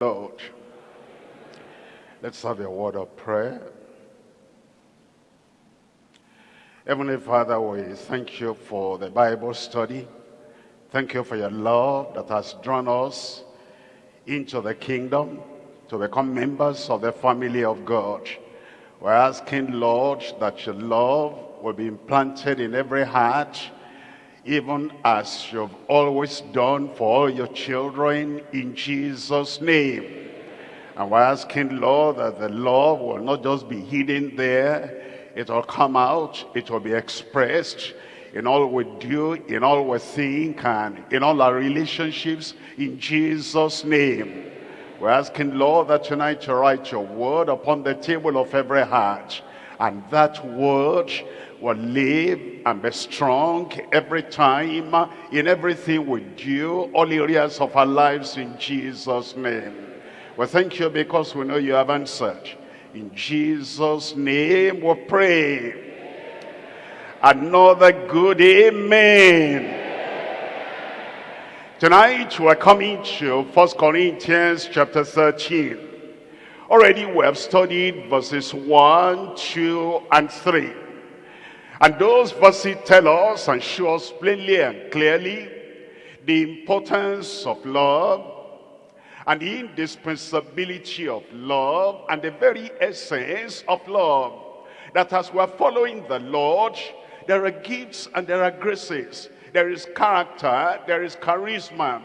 Lord. Let's have a word of prayer. Heavenly Father, we thank you for the Bible study. Thank you for your love that has drawn us into the kingdom to become members of the family of God. We're asking, Lord, that your love will be implanted in every heart, even as you've always done for all your children in Jesus' name. And we're asking, Lord, that the love will not just be hidden there, it will come out, it will be expressed in all we do, in all we think, and in all our relationships in Jesus' name. We're asking, Lord, that tonight you write your word upon the table of every heart. And that word will live and be strong every time, in everything we do, all areas of our lives in Jesus' name. We thank you because we know you have answered. In Jesus' name we pray. Another good amen. Tonight we're coming to 1 Corinthians chapter 13. Already we have studied verses 1, 2, and 3. And those verses tell us and show us plainly and clearly the importance of love and the indispensability of love and the very essence of love. That as we're following the Lord, there are gifts and there are graces. There is character, there is charisma.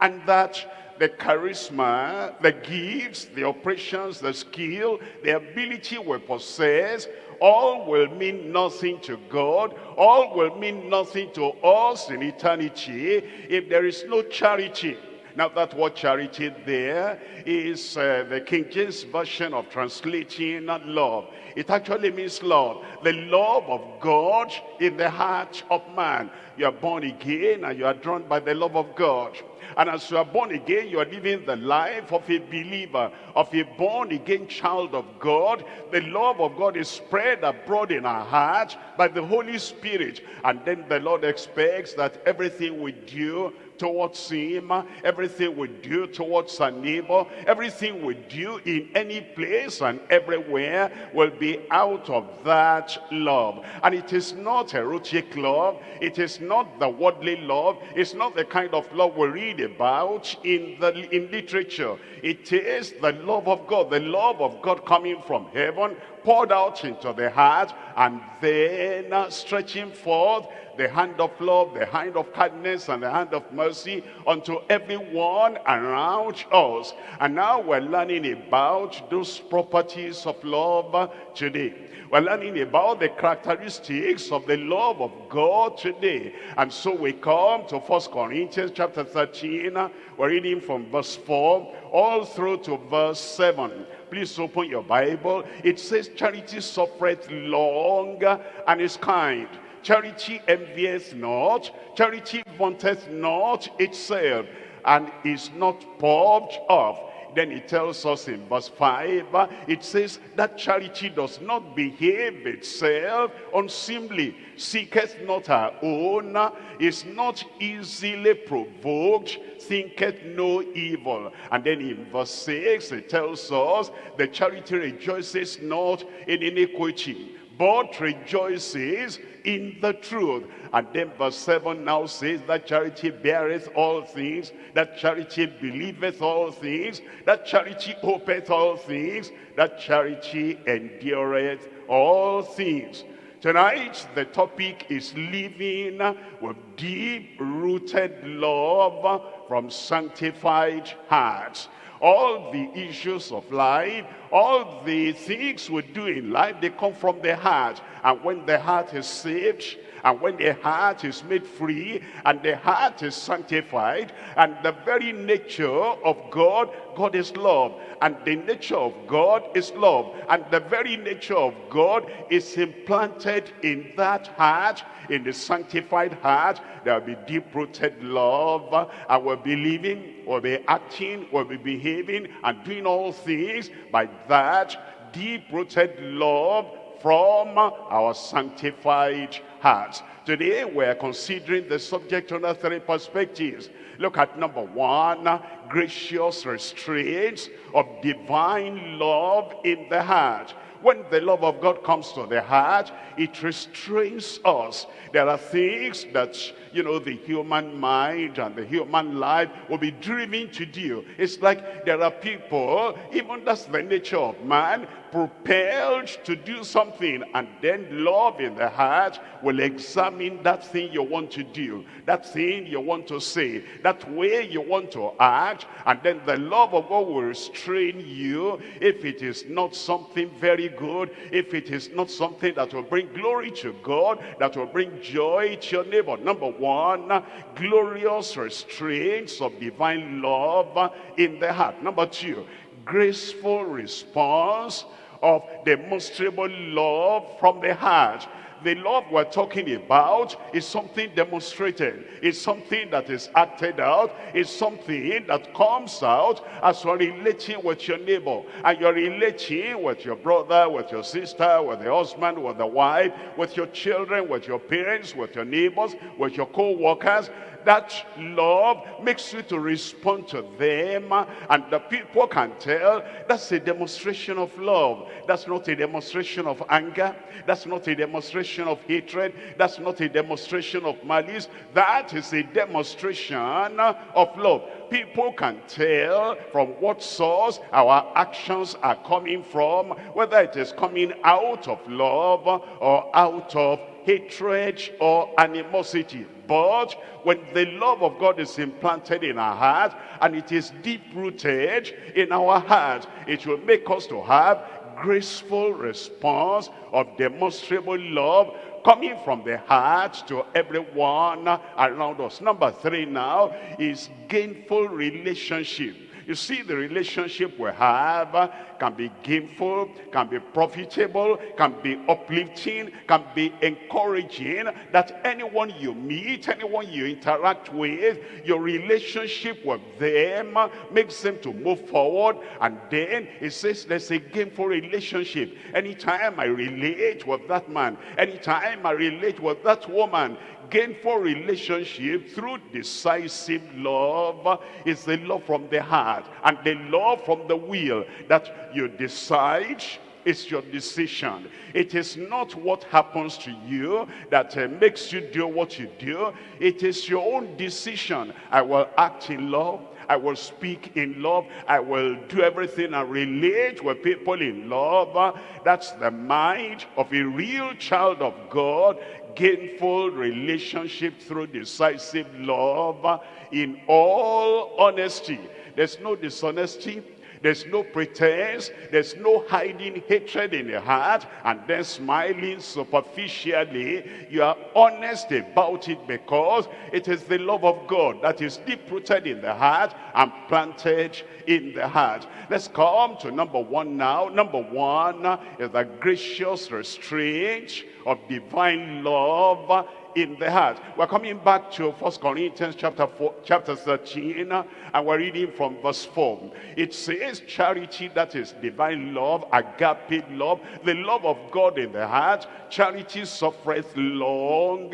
And that the charisma, the gifts, the operations, the skill, the ability we possess, all will mean nothing to God. All will mean nothing to us in eternity if there is no charity. Now that word charity there is uh, the King James version of translating love. It actually means love. The love of God in the heart of man. You are born again and you are drawn by the love of God. And as you are born again, you are living the life of a believer, of a born again child of God. The love of God is spread abroad in our hearts by the Holy Spirit. And then the Lord expects that everything we do towards him, everything we do towards our neighbor, everything we do in any place and everywhere will be out of that love. And it is not erotic love, it is not the worldly love, it's not the kind of love we read about in, the, in literature. It is the love of God, the love of God coming from heaven, poured out into the heart, and then uh, stretching forth the hand of love, the hand of kindness, and the hand of mercy unto everyone around us. And now we're learning about those properties of love today. We're learning about the characteristics of the love of God today. And so we come to First Corinthians chapter 13. We're reading from verse 4 all through to verse 7. Please open your Bible. It says, Charity suffereth long and is kind. Charity envieth not. Charity vaunteth not itself and is not puffed up. Then he tells us in verse 5, it says that charity does not behave itself unseemly, seeketh not her own, is not easily provoked, thinketh no evil. And then in verse 6, it tells us the charity rejoices not in iniquity, but rejoices in the truth. And then verse 7 now says that charity beareth all things, that charity believeth all things, that charity hopeth all things, that charity endureth all things. Tonight, the topic is living with deep-rooted love from sanctified hearts all the issues of life, all the things we do in life, they come from the heart. And when the heart is saved, and when the heart is made free, and the heart is sanctified, and the very nature of God, God is love. And the nature of God is love. And the very nature of God is implanted in that heart, in the sanctified heart. There will be deep-rooted love. And we'll be living, we'll be acting, we'll be behaving, and doing all things by that deep-rooted love from our sanctified hearts. Today we're considering the subject under three perspectives. Look at number one, gracious restraints of divine love in the heart. When the love of God comes to the heart, it restrains us. There are things that, you know, the human mind and the human life will be driven to do. It's like there are people, even that's the nature of man, propelled to do something and then love in the heart will examine that thing you want to do that thing you want to say that way you want to act and then the love of God will restrain you. If it is not something very good if it is not something that will bring glory to God that will bring joy to your neighbor. Number one glorious restraints of divine love in the heart. Number two graceful response of demonstrable love from the heart. The love we're talking about is something demonstrated. It's something that is acted out. It's something that comes out as you're relating with your neighbor. And you're relating with your brother, with your sister, with the husband, with the wife, with your children, with your parents, with your neighbors, with your co-workers that love makes you to respond to them and the people can tell that's a demonstration of love. That's not a demonstration of anger. That's not a demonstration of hatred. That's not a demonstration of malice. That is a demonstration of love. People can tell from what source our actions are coming from whether it is coming out of love or out of hatred or animosity but when the love of God is implanted in our heart and it is deep-rooted in our heart, it will make us to have graceful response of demonstrable love coming from the heart to everyone around us. Number three now is gainful relationship you see, the relationship we have can be gainful, can be profitable, can be uplifting, can be encouraging, that anyone you meet, anyone you interact with, your relationship with them makes them to move forward. And then it says there's a gainful relationship. Anytime I relate with that man, anytime I relate with that woman, gainful relationship through decisive love is the love from the heart and the love from the will that you decide it's your decision. It is not what happens to you that uh, makes you do what you do. It is your own decision. I will act in love. I will speak in love. I will do everything and relate with people in love. That's the mind of a real child of God gainful relationship through decisive love in all honesty. There's no dishonesty. There's no pretense. There's no hiding hatred in the heart and then smiling superficially. You are honest about it because it is the love of God that is deep-rooted in the heart and planted in the heart. Let's come to number one now. Number one is the gracious restraint of divine love in the heart. We're coming back to First Corinthians chapter 4, chapter 13, and we're reading from verse 4. It says, charity that is divine love, agape love, the love of God in the heart. Charity suffereth long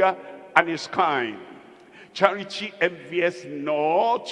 and is kind. Charity envieth not,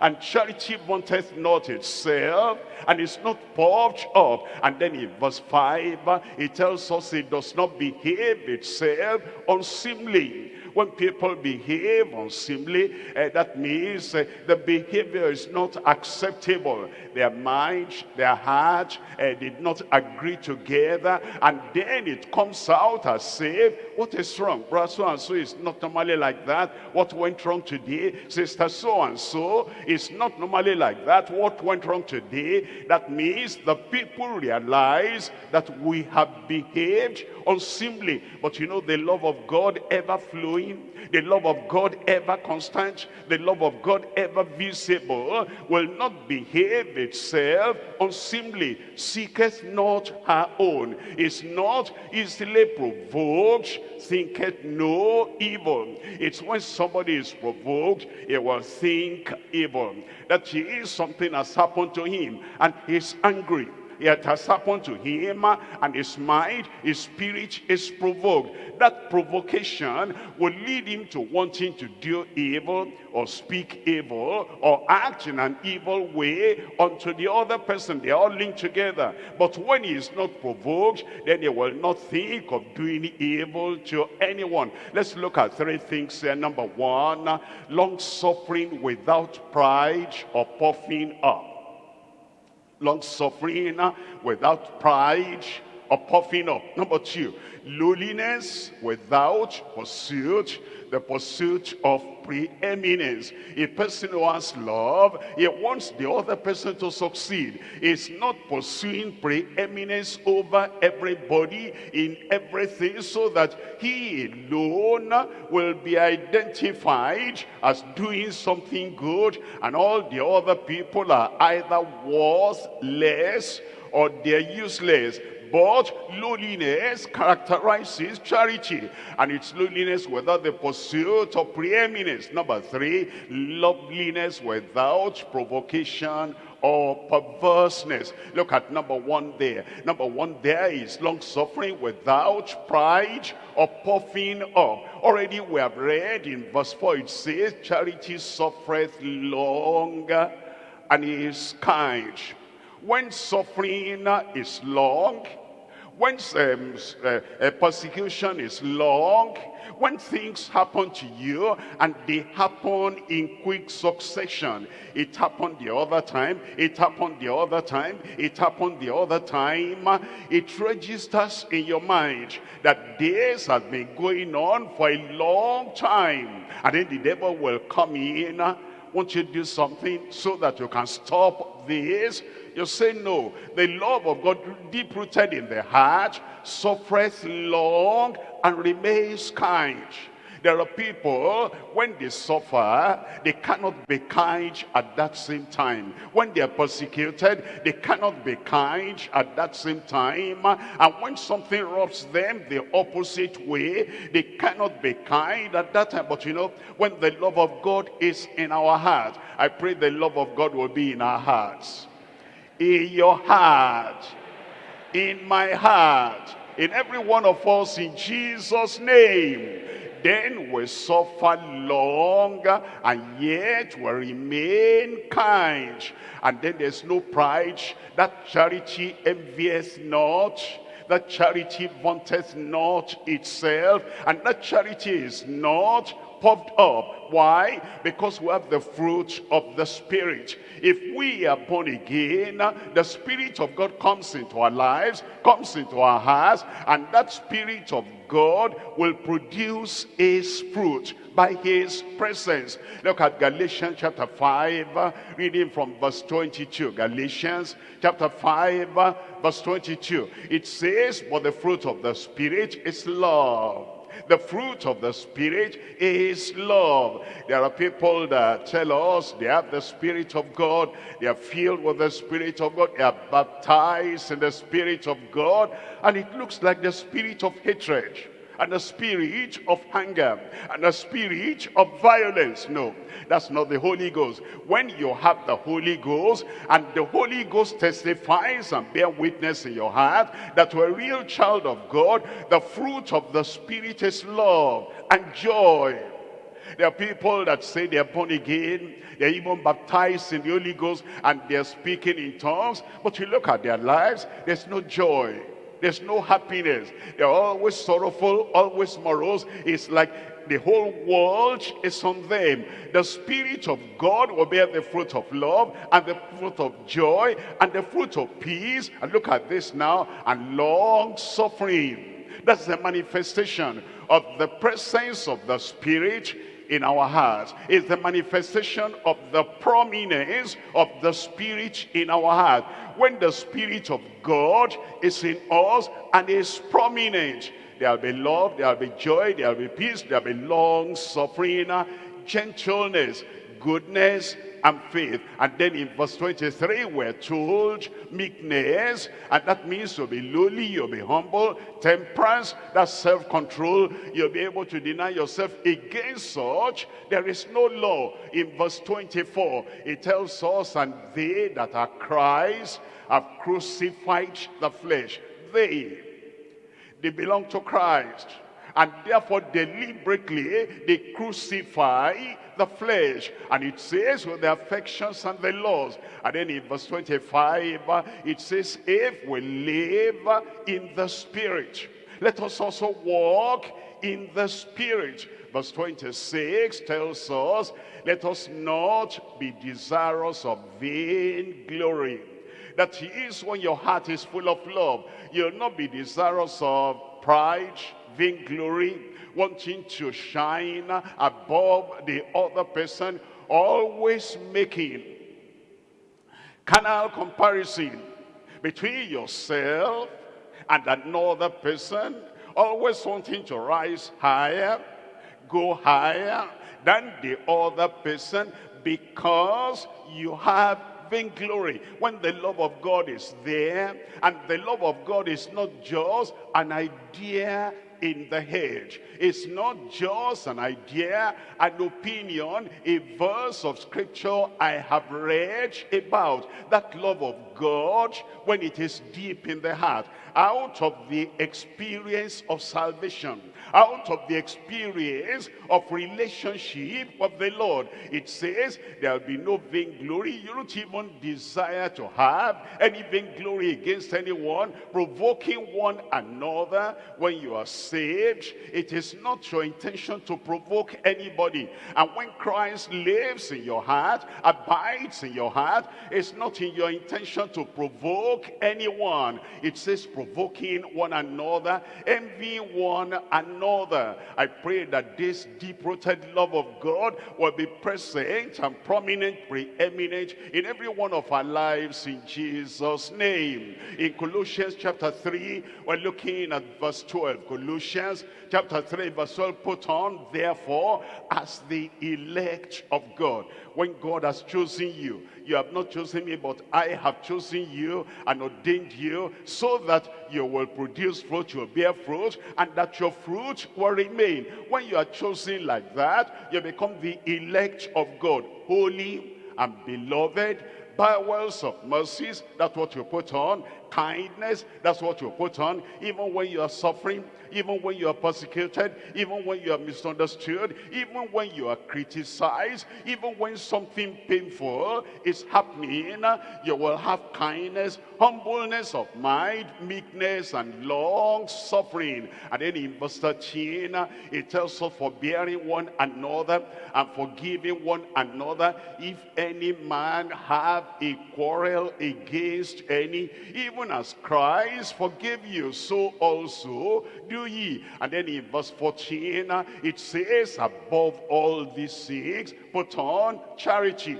and charity wanteth not itself, and is not puffed up. And then in verse 5, it tells us it does not behave itself unseemly when people behave unseemly, uh, that means uh, the behavior is not acceptable. Their mind, their heart uh, did not agree together. And then it comes out as if, what is wrong? Brother so-and-so is not normally like that. What went wrong today? Sister so-and-so is not normally like that. What went wrong today? That means the people realize that we have behaved unseemly. But you know, the love of God ever flowing, the love of God ever constant, the love of God ever visible will not behave itself unseemly, seeketh not her own, is not easily provoked, thinketh no evil. It's when somebody is provoked, he will think evil. That is something has happened to him and he's angry It has happened to him and his mind, his spirit is provoked. That provocation will lead him to wanting to do evil or speak evil or act in an evil way unto the other person. They are all linked together. But when he is not provoked, then he will not think of doing evil to anyone. Let's look at three things here. Number one, long suffering without pride or puffing up. Long suffering uh, without pride or puffing up. Number two, lowliness without pursuit the pursuit of preeminence. A person who has love, he wants the other person to succeed. He's not pursuing preeminence over everybody in everything so that he alone will be identified as doing something good and all the other people are either worthless or they're useless but lowliness characterizes charity. And it's lowliness without the pursuit of preeminence. Number three, loveliness without provocation or perverseness. Look at number one there. Number one there is long suffering without pride or puffing up. Already we have read in verse 4 it says, Charity suffereth long and is kind. When suffering is long, when um, uh, persecution is long, when things happen to you and they happen in quick succession, it happened the other time, it happened the other time, it happened the other time, it registers in your mind that this has been going on for a long time. And then the devil will come in, won't you do something so that you can stop this you say no. The love of God deep rooted in the heart suffereth long and remains kind. There are people, when they suffer, they cannot be kind at that same time. When they are persecuted, they cannot be kind at that same time. And when something robs them the opposite way, they cannot be kind at that time. But you know, when the love of God is in our heart, I pray the love of God will be in our hearts in your heart, in my heart, in every one of us in Jesus' name. Then we suffer long and yet we remain kind. And then there's no pride. That charity envies not. That charity vaunteth not itself. And that charity is not puffed up. Why? Because we have the fruit of the Spirit. If we are born again, the Spirit of God comes into our lives, comes into our hearts, and that Spirit of God will produce his fruit by his presence. Look at Galatians chapter 5, reading from verse 22. Galatians chapter 5, verse 22. It says, but the fruit of the Spirit is love the fruit of the Spirit is love. There are people that tell us they have the Spirit of God. They are filled with the Spirit of God. They are baptized in the Spirit of God. And it looks like the spirit of hatred and a spirit of anger and a spirit of violence. No, that's not the Holy Ghost. When you have the Holy Ghost and the Holy Ghost testifies and bear witness in your heart that you're a real child of God, the fruit of the Spirit is love and joy. There are people that say they're born again, they're even baptized in the Holy Ghost, and they're speaking in tongues. But you look at their lives, there's no joy. There's no happiness. They're always sorrowful, always morose. It's like the whole world is on them. The Spirit of God will bear the fruit of love and the fruit of joy and the fruit of peace. And look at this now. And long suffering. That's the manifestation of the presence of the Spirit in our hearts. It's the manifestation of the prominence of the Spirit in our heart when the Spirit of God is in us and is prominent, there'll be love, there'll be joy, there'll be peace, there'll be long suffering, gentleness, goodness, and faith. And then in verse 23, we're told meekness, and that means you'll be lowly, you'll be humble. Temperance, that's self-control. You'll be able to deny yourself against such. There is no law. In verse 24, it tells us, and they that are Christ have crucified the flesh. They, they belong to Christ. And therefore deliberately they crucify the flesh. And it says with the affections and the laws. And then in verse 25, it says, if we live in the spirit, let us also walk in the spirit. Verse 26 tells us, let us not be desirous of vain glory. That is when your heart is full of love. You'll not be desirous of pride, vainglory, wanting to shine above the other person, always making carnal comparison between yourself and another person, always wanting to rise higher, go higher than the other person because you have vainglory. When the love of God is there, and the love of God is not just an idea in the head. It's not just an idea, an opinion, a verse of scripture I have read about. That love of God, when it is deep in the heart, out of the experience of salvation, out of the experience of relationship with the Lord. It says there'll be no vainglory. You don't even desire to have any vainglory against anyone, provoking one another when you are saved. It is not your intention to provoke anybody. And when Christ lives in your heart, abides in your heart, it's not in your intention to provoke anyone. It says provoking one another, envying one another another. I pray that this deep-rooted love of God will be present and prominent, preeminent in every one of our lives in Jesus' name. In Colossians chapter 3, we're looking at verse 12. Colossians chapter 3, verse 12, put on, therefore, as the elect of God. When God has chosen you, you have not chosen me, but I have chosen you and ordained you so that you will produce fruit, you'll bear fruit, and that your fruit will remain. When you are chosen like that, you become the elect of God, holy and beloved, By bowels of mercies, that's what you put on, kindness, that's what you put on, even when you are suffering, even when you are persecuted, even when you are misunderstood, even when you are criticized, even when something painful is happening, you will have kindness, humbleness of mind, meekness, and long suffering. And then in verse 13, it tells us forbearing one another and forgiving one another if any man have a quarrel against any, even as Christ forgive you, so also do ye. And then in verse 14, uh, it says, above all these things, put on charity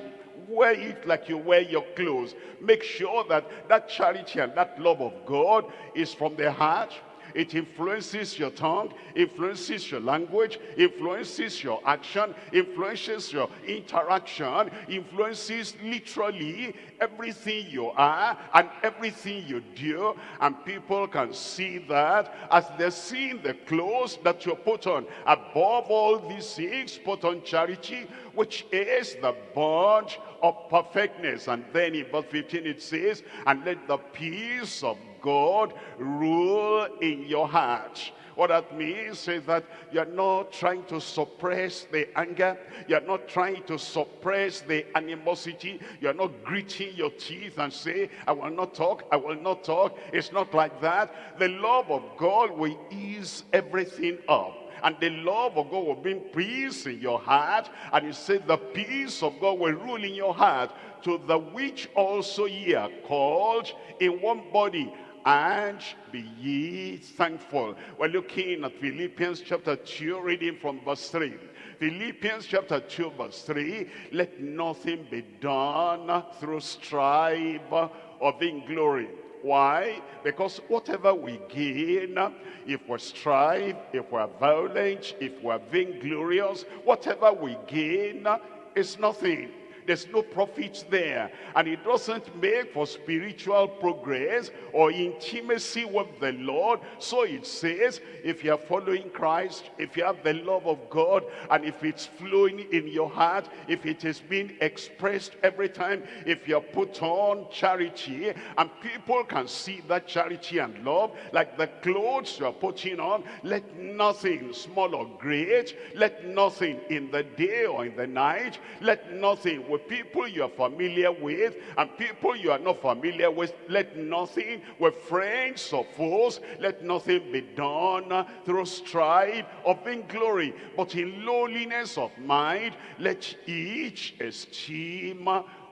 wear it like you wear your clothes. Make sure that that charity and that love of God is from the heart, it influences your tongue, influences your language, influences your action, influences your interaction, influences literally everything you are and everything you do. And people can see that as they're seeing the clothes that you put on. Above all these things, put on charity, which is the bond of perfectness. And then in verse 15 it says, and let the peace of God rule in your heart. What that means is that you're not trying to suppress the anger. You're not trying to suppress the animosity. You're not gritting your teeth and say, I will not talk, I will not talk. It's not like that. The love of God will ease everything up and the love of God will bring peace in your heart. And he said the peace of God will rule in your heart to the which also ye are called in one body and be ye thankful. We're looking at Philippians chapter 2, reading from verse 3. Philippians chapter 2, verse 3, let nothing be done through strife or vainglory. Why? Because whatever we gain, if we strive, if we're violent, if we're vainglorious, whatever we gain is nothing there's no profit there. And it doesn't make for spiritual progress or intimacy with the Lord. So it says, if you are following Christ, if you have the love of God, and if it's flowing in your heart, if it is being expressed every time, if you are put on charity, and people can see that charity and love, like the clothes you are putting on, let nothing, small or great, let nothing in the day or in the night, let nothing with people you are familiar with, and people you are not familiar with, let nothing with friends or foes, let nothing be done through strife or vainglory, but in lowliness of mind, let each esteem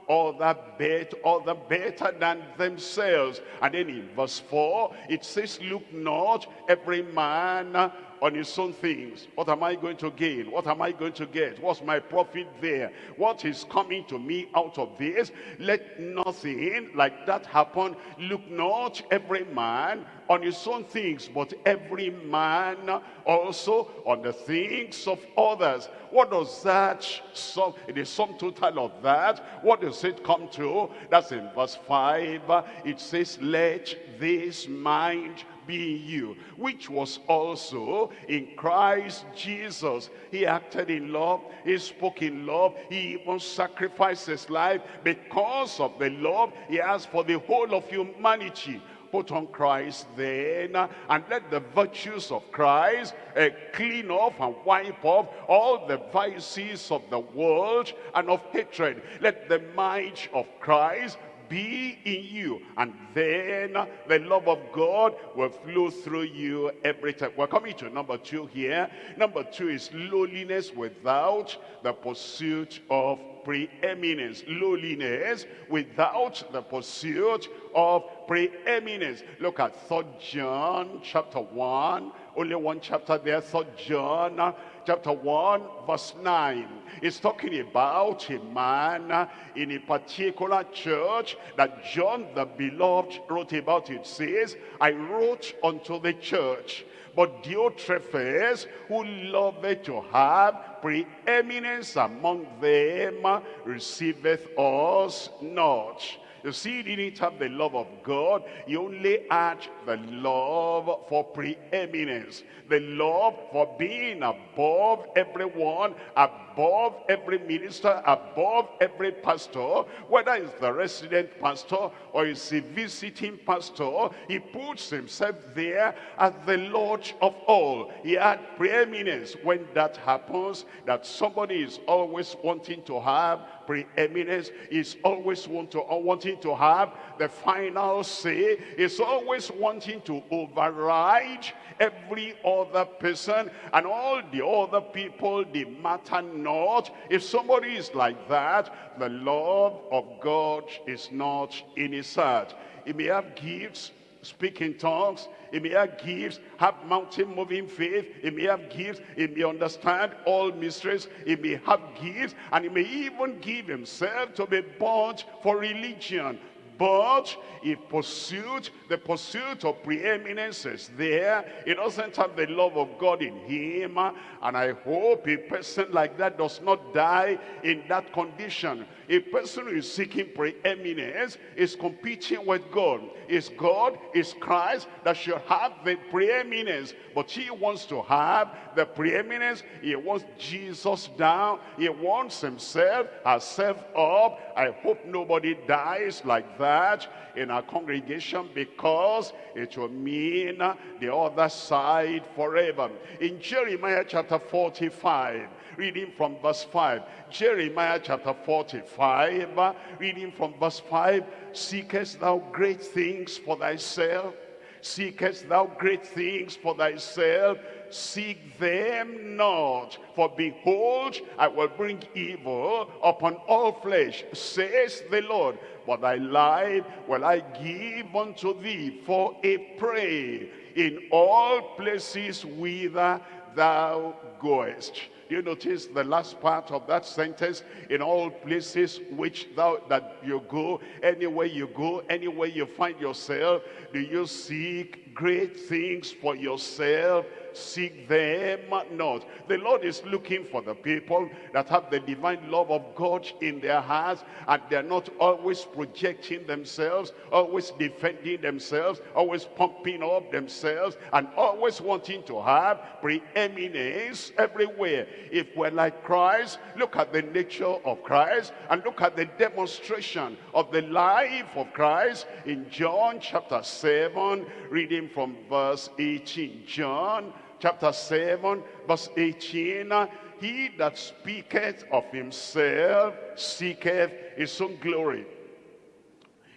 other bet other better than themselves. And then in verse 4 it says look not every man on his own things. What am I going to gain? What am I going to get? What's my profit there? What is coming to me out of this? Let nothing like that happen. Look not every man on his own things, but every man also on the things of others. What does that sum? It is sum total of that. What does it come to? That's in verse 5. It says, let this mind be in you, which was also in Christ Jesus. He acted in love, he spoke in love, he even sacrificed his life because of the love he has for the whole of humanity put on Christ then and let the virtues of Christ uh, clean off and wipe off all the vices of the world and of hatred. Let the might of Christ be in you and then the love of God will flow through you every time. We're coming to number two here. Number two is lowliness without the pursuit of preeminence. Lowliness without the pursuit of preeminence. Look at 3 John chapter 1. Only one chapter there, 3 John chapter 1 verse 9. It's talking about a man in a particular church that John the beloved wrote about. It says, I wrote unto the church but Diotrephes, who loved to have preeminence among them, receiveth us not. You see, he didn't have the love of God. He only had the love for preeminence. The love for being above everyone, above every minister, above every pastor, whether it's the resident pastor or it's a visiting pastor, he puts himself there as the Lord of all. He had preeminence. When that happens, that somebody is always wanting to have preeminence, is always want to, wanting to have the final say, is always wanting to override every other person and all the other people, they matter not. If somebody is like that, the love of God is not in his heart. He may have gifts, speak in tongues, he may have gifts, have mountain moving faith, he may have gifts, he may understand all mysteries, he may have gifts, and he may even give himself to be bought for religion. But if pursuit, the pursuit of preeminence is there, he doesn't have the love of God in him. And I hope a person like that does not die in that condition. A person who is seeking preeminence is competing with God. It's God, it's Christ that should have the preeminence. But he wants to have the preeminence. He wants Jesus down. He wants himself, herself up. I hope nobody dies like that in our congregation because it will mean the other side forever. In Jeremiah chapter 45, reading from verse 5. Jeremiah chapter 45, uh, reading from verse 5. Seekest thou great things for thyself? Seekest thou great things for thyself? Seek them not. For behold, I will bring evil upon all flesh, says the Lord. But thy life will I give unto thee for a prey in all places whither thou goest. Do you notice the last part of that sentence? In all places which thou that you go, anywhere you go, anywhere you find yourself, do you seek great things for yourself? Seek them not. The Lord is looking for the people that have the divine love of God in their hearts and they're not always projecting themselves, always defending themselves, always pumping up themselves and always wanting to have preeminence everywhere. If we're like Christ, look at the nature of Christ and look at the demonstration of the life of Christ in John chapter 7, reading from verse 18. John chapter 7, verse 18. He that speaketh of himself seeketh his own glory.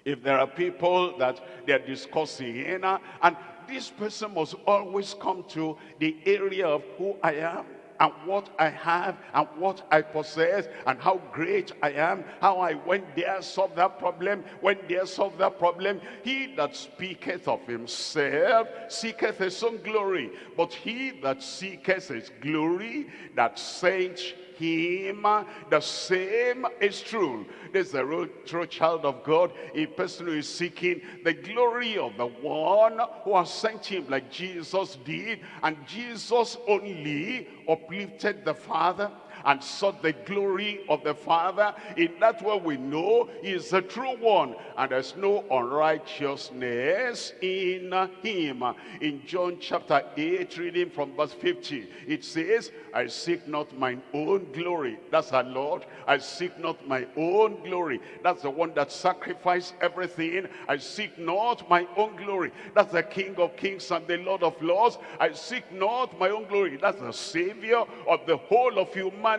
If there are people that they're discussing, and this person must always come to the area of who I am and what I have and what I possess and how great I am, how I went there, solved that problem, went there, solved that problem. He that speaketh of himself seeketh his own glory, but he that seeketh his glory that sent him, the same is true. This is a real true child of God, a person who is seeking the glory of the one who has sent him like Jesus did. And Jesus only uplifted the Father and sought the glory of the Father. In that way we know he is the true one and there's no unrighteousness in him. In John chapter 8, reading from verse 50, it says, I seek not mine own glory. That's our Lord. I seek not my own glory. That's the one that sacrificed everything. I seek not my own glory. That's the King of kings and the Lord of lords. I seek not my own glory. That's the Savior of the whole of humanity.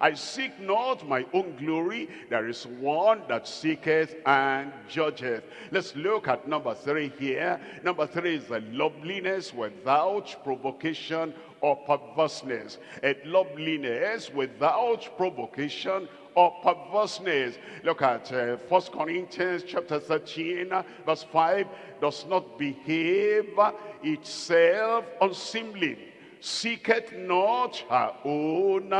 I seek not my own glory. There is one that seeketh and judgeth. Let's look at number three here. Number three is the loveliness without provocation or perverseness. And loveliness without provocation or perverseness. Look at uh, 1 Corinthians chapter 13 verse 5. Does not behave itself unseemly. Seeketh not her own.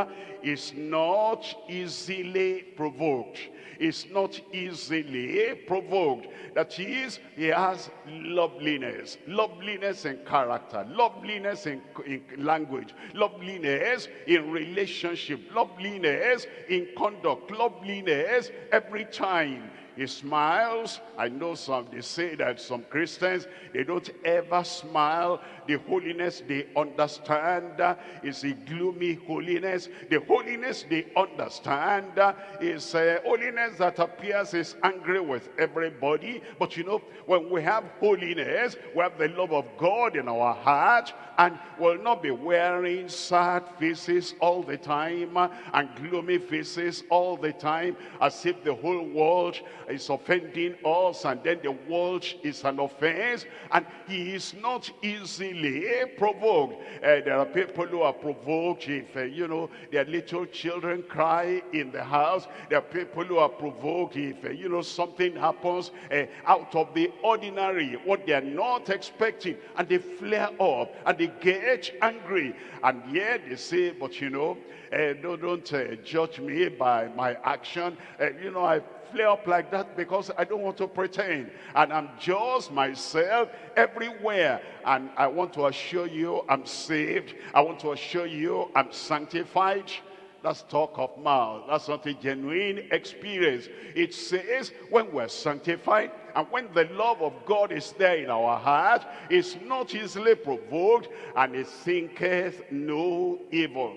Is not easily provoked is not easily provoked. That is, he has loveliness, loveliness in character, loveliness in, in language, loveliness in relationship, loveliness in conduct, loveliness every time he smiles. I know some, they say that some Christians, they don't ever smile. The holiness they understand is a gloomy holiness. The holiness they understand is a holiness that appears is angry with everybody. But you know, when we have holiness, we have the love of God in our heart and will not be wearing sad faces all the time and gloomy faces all the time as if the whole world is offending us and then the world is an offense and he is not easily provoked. Uh, there are people who are provoked if, uh, you know, their little children cry in the house. There are people who are provoked if, uh, you know, something happens out of the ordinary, what they are not expecting and they flare up and they get angry and yet they say, but you know, no, don't judge me by my action. You know, I flare up like that because I don't want to pretend. And I'm just myself everywhere. And I want to assure you I'm saved. I want to assure you I'm sanctified. That's talk of mouth. That's not a genuine experience. It says when we're sanctified and when the love of God is there in our heart, it's not easily provoked and it thinketh no evil.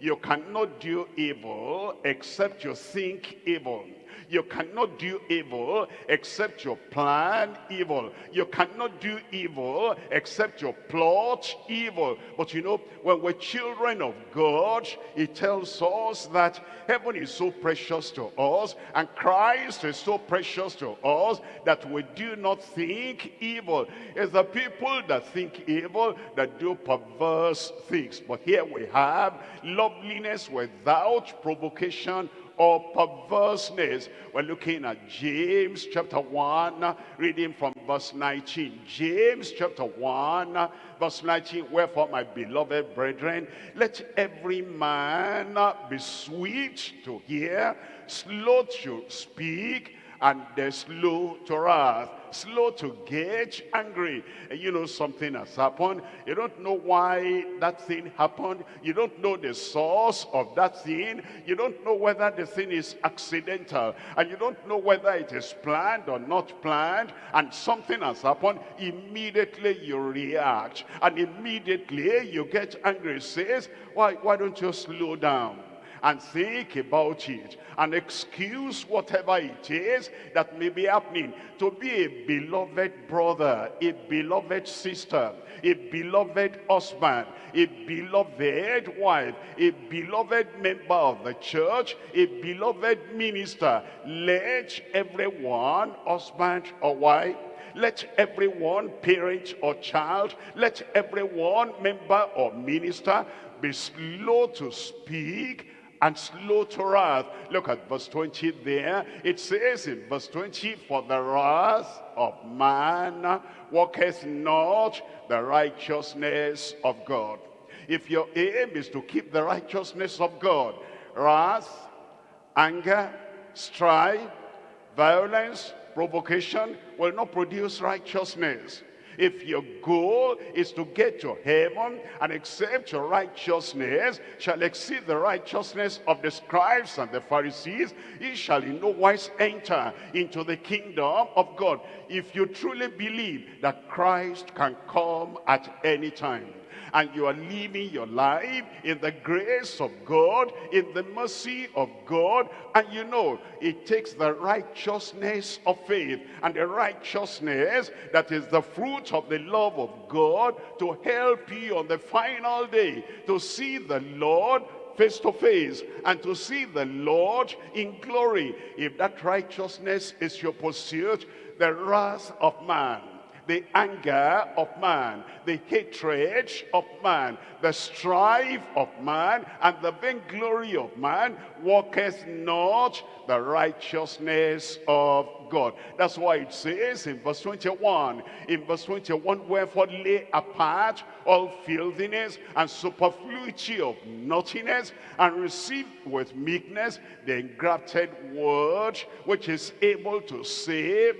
You cannot do evil except you think evil. You cannot do evil except you plan evil. You cannot do evil except you plot evil. But you know, when we're children of God, he tells us that heaven is so precious to us and Christ is so precious to us that we do not think evil. It's the people that think evil that do perverse things. But here we have loveliness without provocation or perverseness. We're looking at James chapter 1, reading from verse 19. James chapter 1, verse 19. Wherefore, my beloved brethren, let every man be sweet to hear, slow to speak, and slow to wrath, slow to get angry. And you know something has happened. You don't know why that thing happened. You don't know the source of that thing. You don't know whether the thing is accidental. And you don't know whether it is planned or not planned. And something has happened. Immediately you react. And immediately you get angry. Says, why, why don't you slow down? And think about it and excuse whatever it is that may be happening. To be a beloved brother, a beloved sister, a beloved husband, a beloved wife, a beloved member of the church, a beloved minister. Let everyone, husband or wife, let everyone, parent or child, let everyone, member or minister, be slow to speak and slow to wrath. Look at verse 20 there. It says in verse 20, For the wrath of man worketh not the righteousness of God. If your aim is to keep the righteousness of God, wrath, anger, strife, violence, provocation will not produce righteousness. If your goal is to get to heaven and accept your righteousness shall exceed the righteousness of the scribes and the Pharisees, ye shall in no wise enter into the kingdom of God. If you truly believe that Christ can come at any time, and you are living your life in the grace of God, in the mercy of God, and you know it takes the righteousness of faith and the righteousness that is the fruit of the love of God to help you on the final day to see the Lord face to face and to see the Lord in glory. If that righteousness is your pursuit, the wrath of man the anger of man, the hatred of man, the strife of man, and the vainglory of man worketh not the righteousness of God. That's why it says in verse 21, in verse 21, wherefore lay apart all filthiness and superfluity of naughtiness, and receive with meekness the engrafted word, which is able to save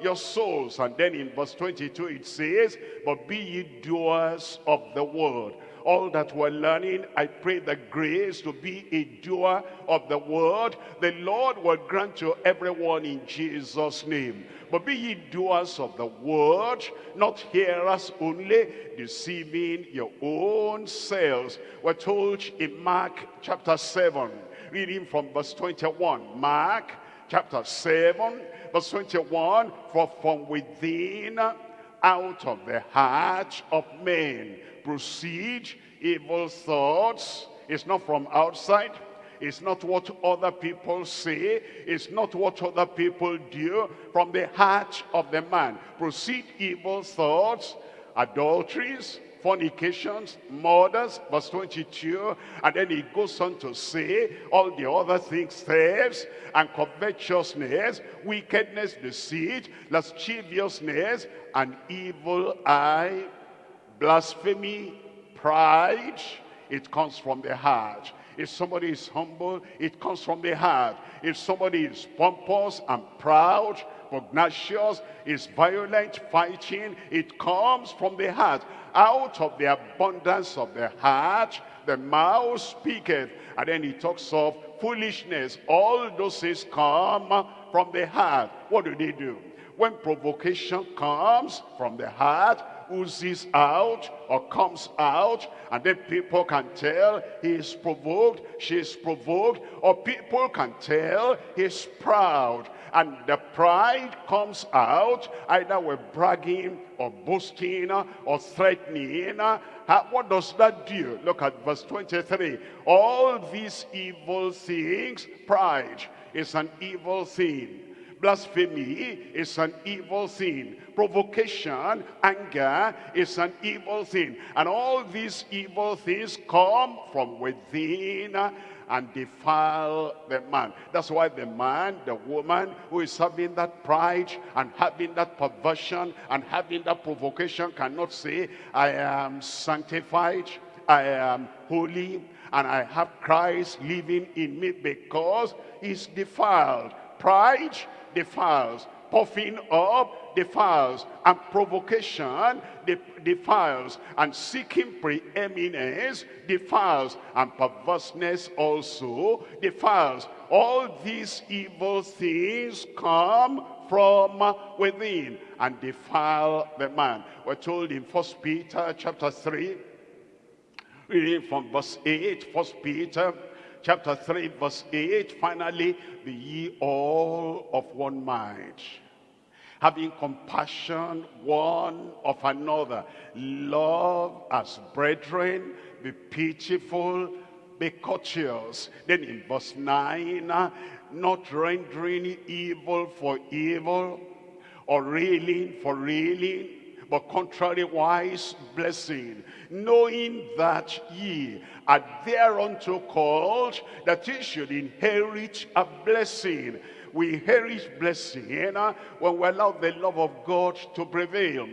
your souls. And then in verse 22 it says, but be ye doers of the word all that we're learning, I pray the grace to be a doer of the word. The Lord will grant to everyone in Jesus' name. But be ye doers of the word, not hearers only, deceiving your own selves. We're told in Mark chapter 7, reading from verse 21. Mark chapter 7, verse 21, For from within, out of the heart of men, proceed evil thoughts. It's not from outside. It's not what other people say. It's not what other people do. From the heart of the man proceed evil thoughts, adulteries, fornications, murders, verse 22, and then he goes on to say all the other things, thefts and covetousness, wickedness, deceit, lasciviousness, and evil eye, blasphemy, pride, it comes from the heart. If somebody is humble, it comes from the heart. If somebody is pompous and proud, pugnacious, is violent, fighting, it comes from the heart. Out of the abundance of the heart, the mouth speaketh. And then he talks of foolishness. All those things come from the heart. What do they do? When provocation comes from the heart, oozes out or comes out and then people can tell he is provoked, she is provoked or people can tell he's proud and the pride comes out either with bragging or boasting or threatening. What does that do? Look at verse 23. All these evil things, pride is an evil thing Blasphemy is an evil thing. Provocation, anger is an evil thing. And all these evil things come from within and defile the man. That's why the man, the woman who is having that pride and having that perversion and having that provocation cannot say, I am sanctified, I am holy, and I have Christ living in me because he's defiled. Pride defiles. Puffing up defiles. And provocation defiles. And seeking preeminence defiles. And perverseness also defiles. All these evil things come from within and defile the man. We're told in First Peter chapter 3, reading from verse 8, First Peter chapter 3, verse 8, finally, be ye all of one mind, having compassion one of another, love as brethren, be pitiful, be courteous. Then in verse 9, uh, not rendering evil for evil, or railing for railing, but contrariwise blessing, knowing that ye are thereunto called, that ye should inherit a blessing. We inherit blessing uh, when we allow the love of God to prevail.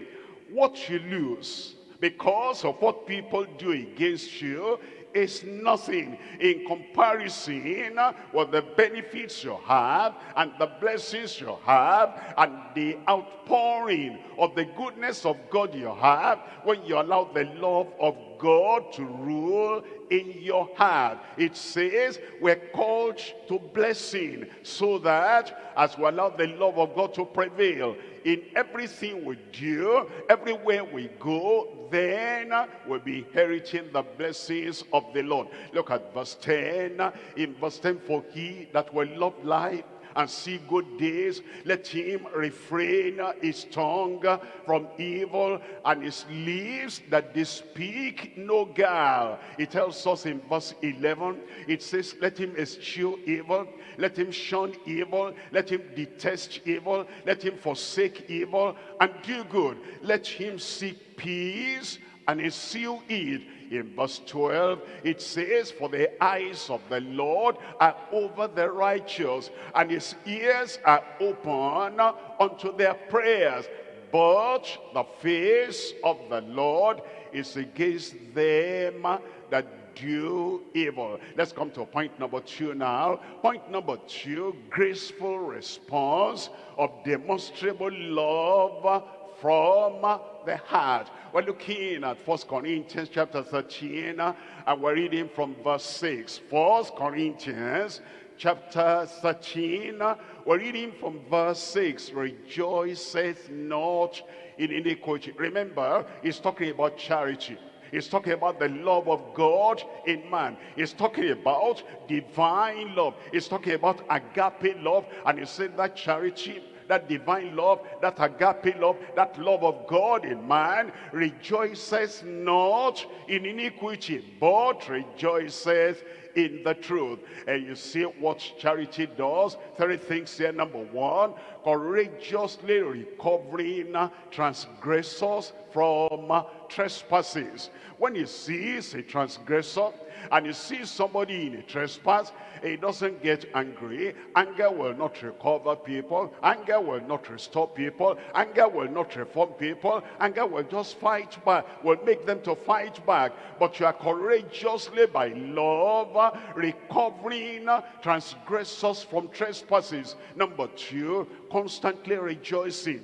What you lose because of what people do against you is nothing in comparison with the benefits you have and the blessings you have and the outpouring of the goodness of God you have when you allow the love of God to rule in your heart. It says we're called to blessing so that as we allow the love of God to prevail in everything we do, everywhere we go, then we'll be inheriting the blessings of the Lord. Look at verse 10. In verse 10, for he that will love life and see good days. Let him refrain his tongue from evil and his lips that they speak no guile. It tells us in verse 11, it says, let him eschew evil, let him shun evil, let him detest evil, let him forsake evil and do good. Let him seek peace and ensue it in verse 12, it says, For the eyes of the Lord are over the righteous, and his ears are open unto their prayers. But the face of the Lord is against them that do evil. Let's come to point number two now. Point number two, graceful response of demonstrable love from the heart. We're looking at First Corinthians chapter 13 and we're reading from verse 6. First Corinthians chapter 13, we're reading from verse 6. Rejoiceth not in iniquity. Remember, he's talking about charity. He's talking about the love of God in man. He's talking about divine love. He's talking about agape love. And he said that charity that divine love, that agape love, that love of God in man, rejoices not in iniquity, but rejoices in the truth. And you see what charity does. Three things here. Number one, courageously recovering transgressors from trespasses. When he sees a transgressor and he sees somebody in a trespass, he doesn't get angry. Anger will not recover people. Anger will not restore people. Anger will not reform people. Anger will just fight back, will make them to fight back. But you are courageously by love recovering transgressors from trespasses. Number two, constantly rejoicing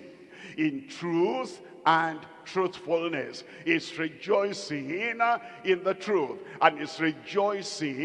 in truth and truthfulness. Is rejoicing in the truth and is rejoicing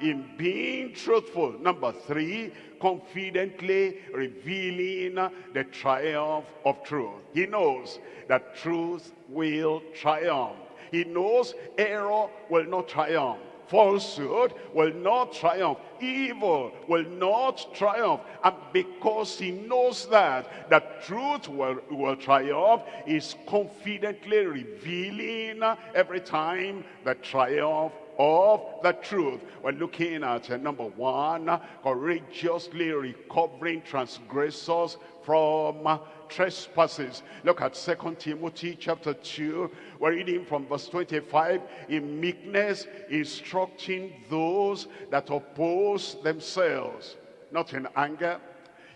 in being truthful. Number three, confidently revealing the triumph of truth. He knows that truth will triumph. He knows error will not triumph falsehood will not triumph. Evil will not triumph. And because he knows that, that truth will, will triumph, is confidently revealing every time the triumph of the truth. We're looking at uh, number one, courageously recovering transgressors from trespasses. Look at Second Timothy chapter 2. We're reading from verse 25. In meekness, instructing those that oppose themselves. Not in anger.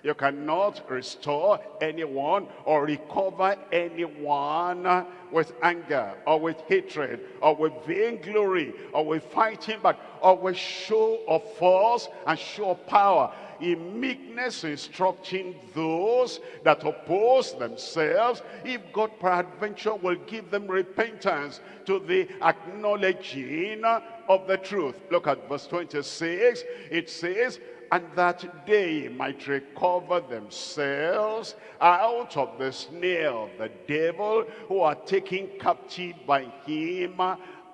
You cannot restore anyone or recover anyone with anger or with hatred or with vainglory or with fighting back or with show of force and show of power in meekness instructing those that oppose themselves, if God peradventure will give them repentance to the acknowledging of the truth. Look at verse 26. It says, and that they might recover themselves out of the snare of the devil who are taken captive by him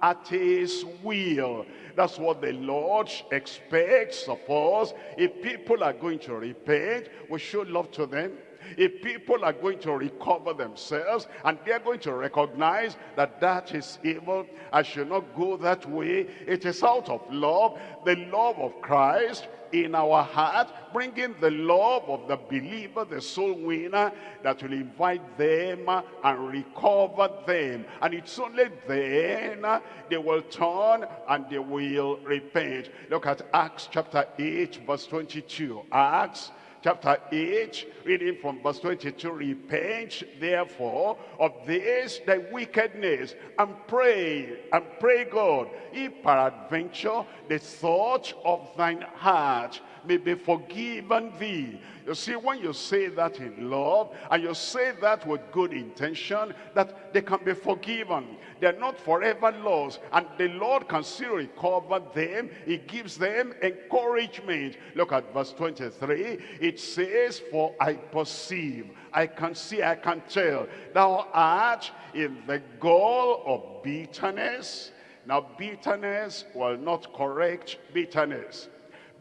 at his will. That's what the Lord expects of us. If people are going to repent, we show love to them. If people are going to recover themselves and they're going to recognize that that is evil, I should not go that way. It is out of love, the love of Christ in our heart, bringing the love of the believer, the soul winner, that will invite them and recover them. And it's only then they will turn and they will repent. Look at Acts chapter 8, verse 22. Acts chapter 8, reading from verse 22, Repent therefore of this thy wickedness, and pray, and pray God, if peradventure the thought of thine heart may be forgiven thee. You see, when you say that in love, and you say that with good intention, that they can be forgiven. They're not forever lost, and the Lord can still recover them. He gives them encouragement. Look at verse 23. It says, For I perceive, I can see, I can tell, thou art in the gall of bitterness. Now, bitterness will not correct bitterness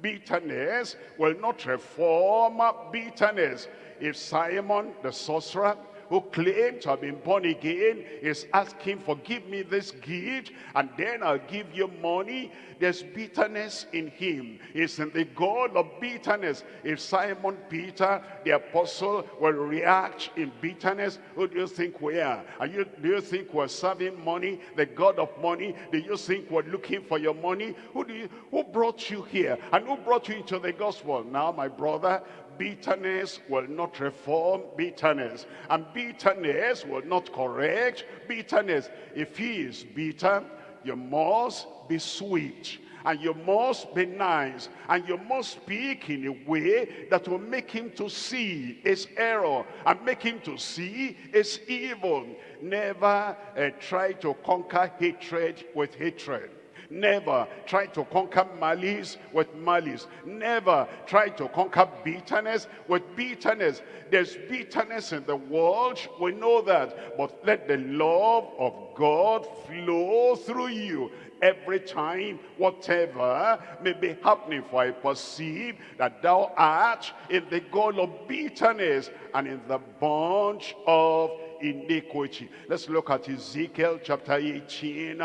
bitterness will not reform bitterness. If Simon the sorcerer who claimed to have been born again is asking, forgive me this gift, and then I'll give you money. There's bitterness in him. It's in the gall of bitterness. If Simon Peter, the apostle, will react in bitterness, who do you think we are? are you, do you think we're serving money, the God of money? Do you think we're looking for your money? Who, do you, who brought you here? And who brought you into the gospel? Now, my brother, bitterness will not reform bitterness. And bitterness will not correct bitterness. If he is bitter, you must be sweet. And you must be nice. And you must speak in a way that will make him to see his error. And make him to see his evil. Never uh, try to conquer hatred with hatred Never try to conquer malice with malice. Never try to conquer bitterness with bitterness. There's bitterness in the world. We know that. But let the love of God flow through you every time whatever may be happening for I perceive that thou art in the gall of bitterness and in the bunch of iniquity. Let's look at Ezekiel chapter 18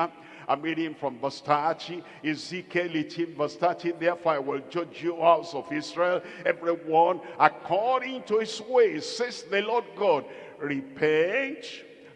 I'm reading from verse 30. Ezekiel 18 verse 30. Therefore I will judge you, house of Israel, everyone according to his ways, says the Lord God. Repent,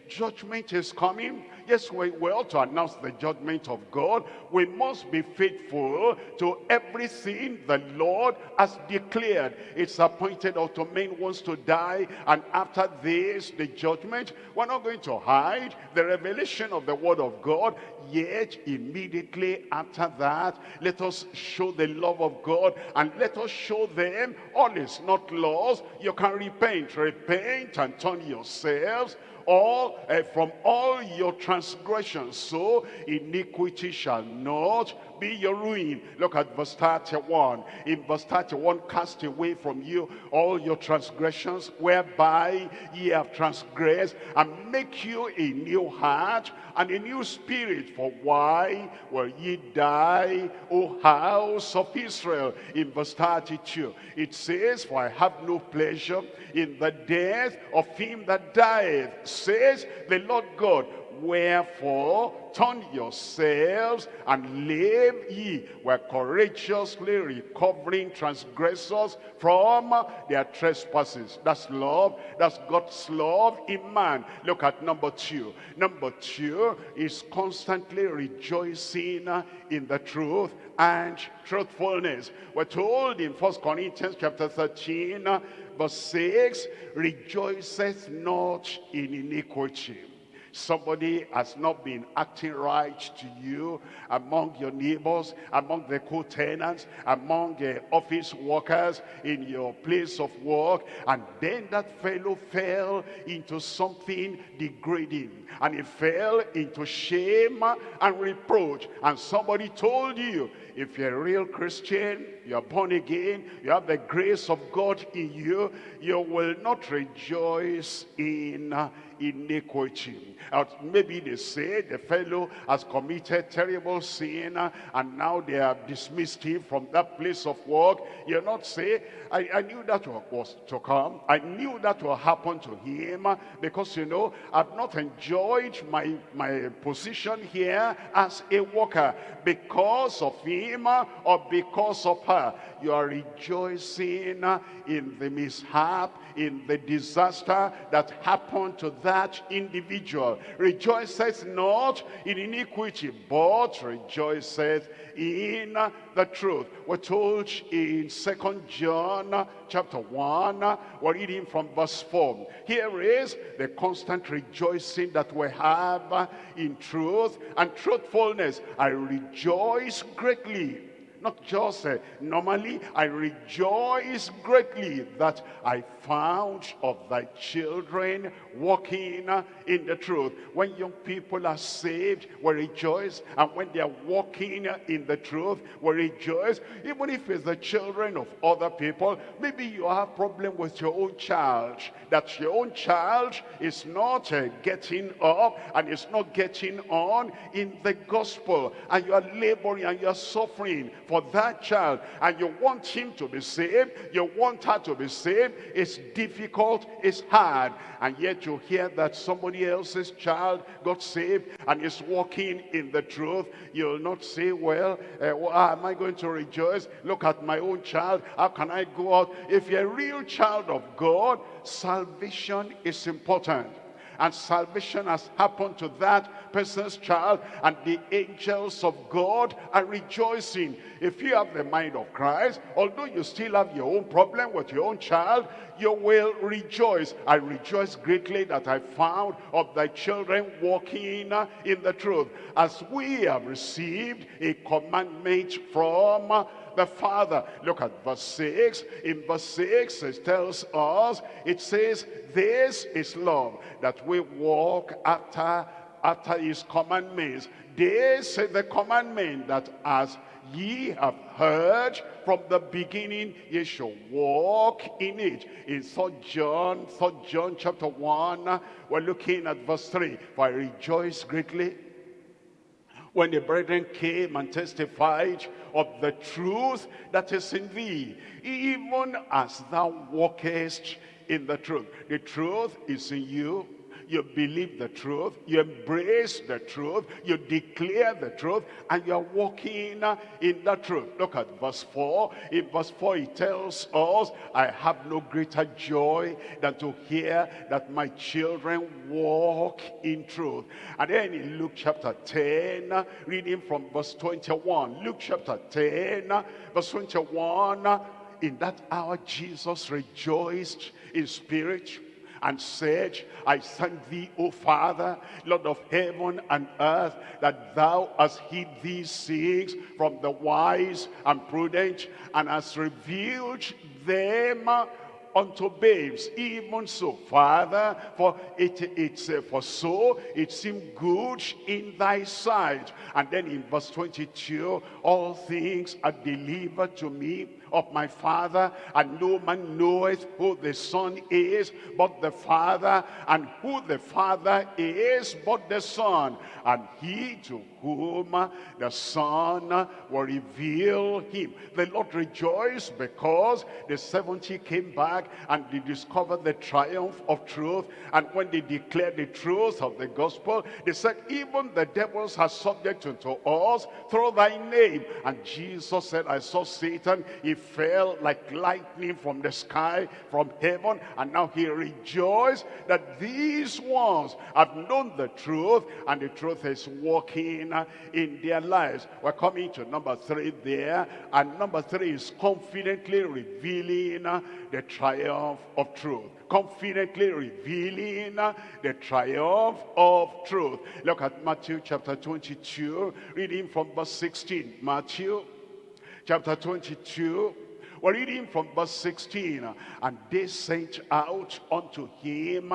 judgment is coming Yes, we, ought to announce the judgment of God. We must be faithful to everything the Lord has declared. It's appointed unto men wants to die, and after this, the judgment. We're not going to hide the revelation of the word of God. Yet, immediately after that, let us show the love of God, and let us show them all is not lost. You can repent, repent, and turn yourselves all uh, from all your transgressions so iniquity shall not be your ruin. Look at verse 31 in verse 31 cast away from you all your transgressions whereby ye have transgressed and make you a new heart and a new spirit. For why will ye die o house of israel? In verse 32 it says for i have no pleasure in the death of him that dieth, says the Lord God. Wherefore turn yourselves and live ye were courageously recovering transgressors from their trespasses. That's love. That's god's love in man. Look at number two. Number two is constantly rejoicing in the truth and truthfulness. We're told in First corinthians chapter 13 verse 6 rejoiceth not in iniquity Somebody has not been acting right to you among your neighbors, among the co-tenants, among the office workers, in your place of work. And then that fellow fell into something degrading. And he fell into shame and reproach. And somebody told you, if you're a real Christian, you're born again, you have the grace of God in you, you will not rejoice in iniquity. Maybe they say the fellow has committed terrible sin and now they have dismissed him from that place of work. You're not say, I, I knew that was to come. I knew that will happen to him because, you know, I've not enjoyed my, my position here as a worker because of him or because of her. You are rejoicing in the mishap, in the disaster that happened to that individual. Rejoiceth not in iniquity, but rejoiceth in the truth. We're told in Second John chapter 1, we're reading from verse 4. Here is the constant rejoicing that we have in truth and truthfulness. I rejoice greatly not just uh, normally, I rejoice greatly that I found of thy children walking uh, in the truth. When young people are saved, we rejoice. And when they are walking uh, in the truth, we rejoice. Even if it's the children of other people, maybe you have problem with your own child. That your own child is not uh, getting up and is not getting on in the gospel. And you are laboring and you are suffering for that child and you want him to be saved, you want her to be saved, it's difficult, it's hard. And yet you hear that somebody else's child got saved and is walking in the truth. You'll not say, well, uh, well am I going to rejoice? Look at my own child. How can I go out? If you're a real child of God, salvation is important and salvation has happened to that person's child and the angels of God are rejoicing. If you have the mind of Christ, although you still have your own problem with your own child, you will rejoice. I rejoice greatly that I found of thy children walking in the truth. As we have received a commandment from the Father. Look at verse 6. In verse 6, it tells us, it says, this is love, that we walk after, after his commandments. This is the commandment that as ye have heard from the beginning, ye shall walk in it. In 3 John, 3 John chapter 1, we're looking at verse 3. For I rejoice greatly when the brethren came and testified of the truth that is in thee, even as thou walkest in the truth. The truth is in you you believe the truth, you embrace the truth, you declare the truth, and you're walking in the truth. Look at verse 4. In verse 4, it tells us, I have no greater joy than to hear that my children walk in truth. And then in Luke chapter 10, reading from verse 21, Luke chapter 10, verse 21, in that hour Jesus rejoiced in spirit and said, I thank thee, O Father, Lord of heaven and earth, that thou hast hid these things from the wise and prudent, and hast revealed them unto babes even so father for it it's uh, for so it seemed good in thy sight. And then in verse 22 all things are delivered to me of my Father, and no man knoweth who the Son is, but the Father, and who the Father is, but the Son, and he to whom the Son will reveal him. The Lord rejoiced because the 70 came back and they discovered the triumph of truth. And when they declared the truth of the gospel, they said, even the devils are subject unto us through thy name. And Jesus said, I saw Satan. He fell like lightning from the sky, from heaven. And now he rejoiced that these ones have known the truth and the truth is working in their lives. We're coming to number three there. And number three is confidently revealing the triumph of truth. Confidently revealing the triumph of truth. Look at Matthew chapter 22, reading from verse 16. Matthew chapter 22, we're reading from verse 16. And they sent out unto him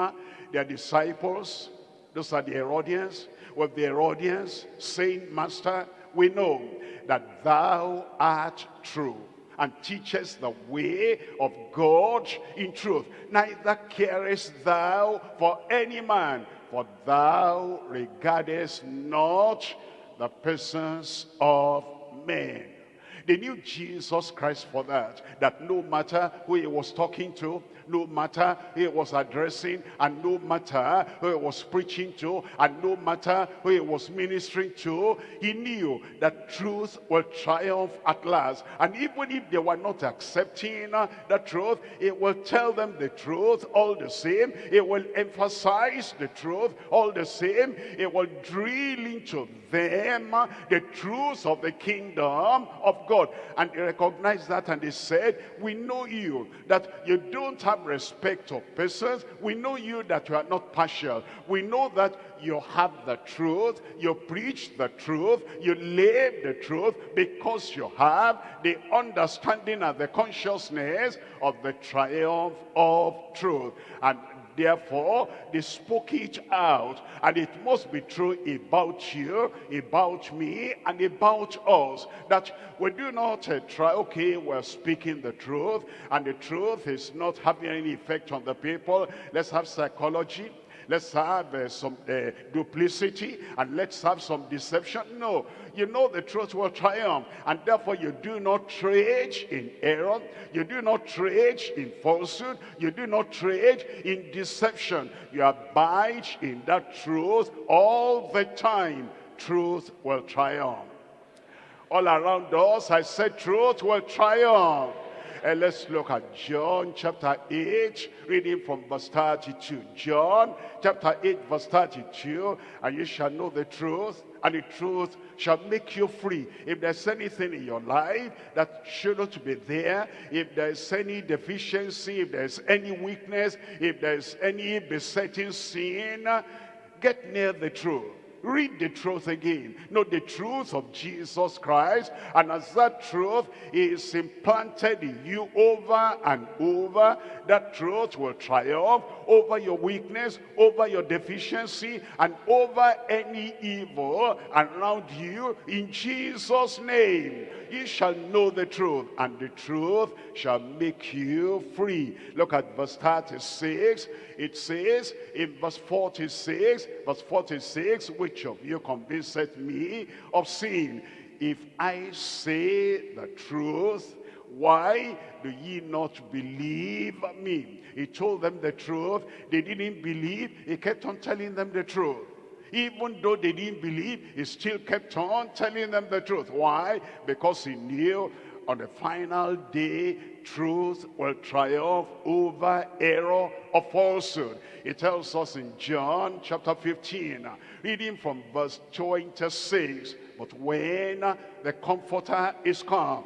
their disciples, those are the Herodians, with the Herodians, saying, Master, we know that thou art true and teachest the way of God in truth. Neither carest thou for any man, for thou regardest not the persons of men. They knew Jesus Christ for that, that no matter who he was talking to, no matter who he was addressing, and no matter who he was preaching to, and no matter who he was ministering to, he knew that truth will triumph at last. And even if they were not accepting uh, the truth, it will tell them the truth all the same. It will emphasize the truth all the same. It will drill into them uh, the truth of the kingdom of God. And they recognized that and they said, we know you, that you don't have have respect of persons. We know you that you are not partial. We know that you have the truth, you preach the truth, you live the truth because you have the understanding and the consciousness of the triumph of truth. And Therefore, they spoke it out. And it must be true about you, about me, and about us. That we do not uh, try, okay, we're speaking the truth, and the truth is not having any effect on the people. Let's have psychology let's have uh, some uh, duplicity and let's have some deception. No, you know the truth will triumph and therefore you do not trade in error. You do not trade in falsehood. You do not trade in deception. You abide in that truth all the time. Truth will triumph. All around us, I said truth will triumph. And let's look at John chapter 8, reading from verse 32. John chapter 8, verse 32. And you shall know the truth, and the truth shall make you free. If there's anything in your life that shouldn't be there, if there's any deficiency, if there's any weakness, if there's any besetting sin, get near the truth Read the truth again. Know the truth of Jesus Christ. And as that truth is implanted in you over and over, that truth will triumph over your weakness, over your deficiency, and over any evil around you in Jesus' name. You shall know the truth, and the truth shall make you free. Look at verse 36. It says in verse 46, verse 46, which of you convinceth me of sin? If I say the truth, why do ye not believe me? He told them the truth. They didn't believe. He kept on telling them the truth. Even though they didn't believe, he still kept on telling them the truth. Why? Because he knew on the final day, truth will triumph over error or falsehood. It tells us in John chapter 15, reading from verse 26, But when the Comforter is come,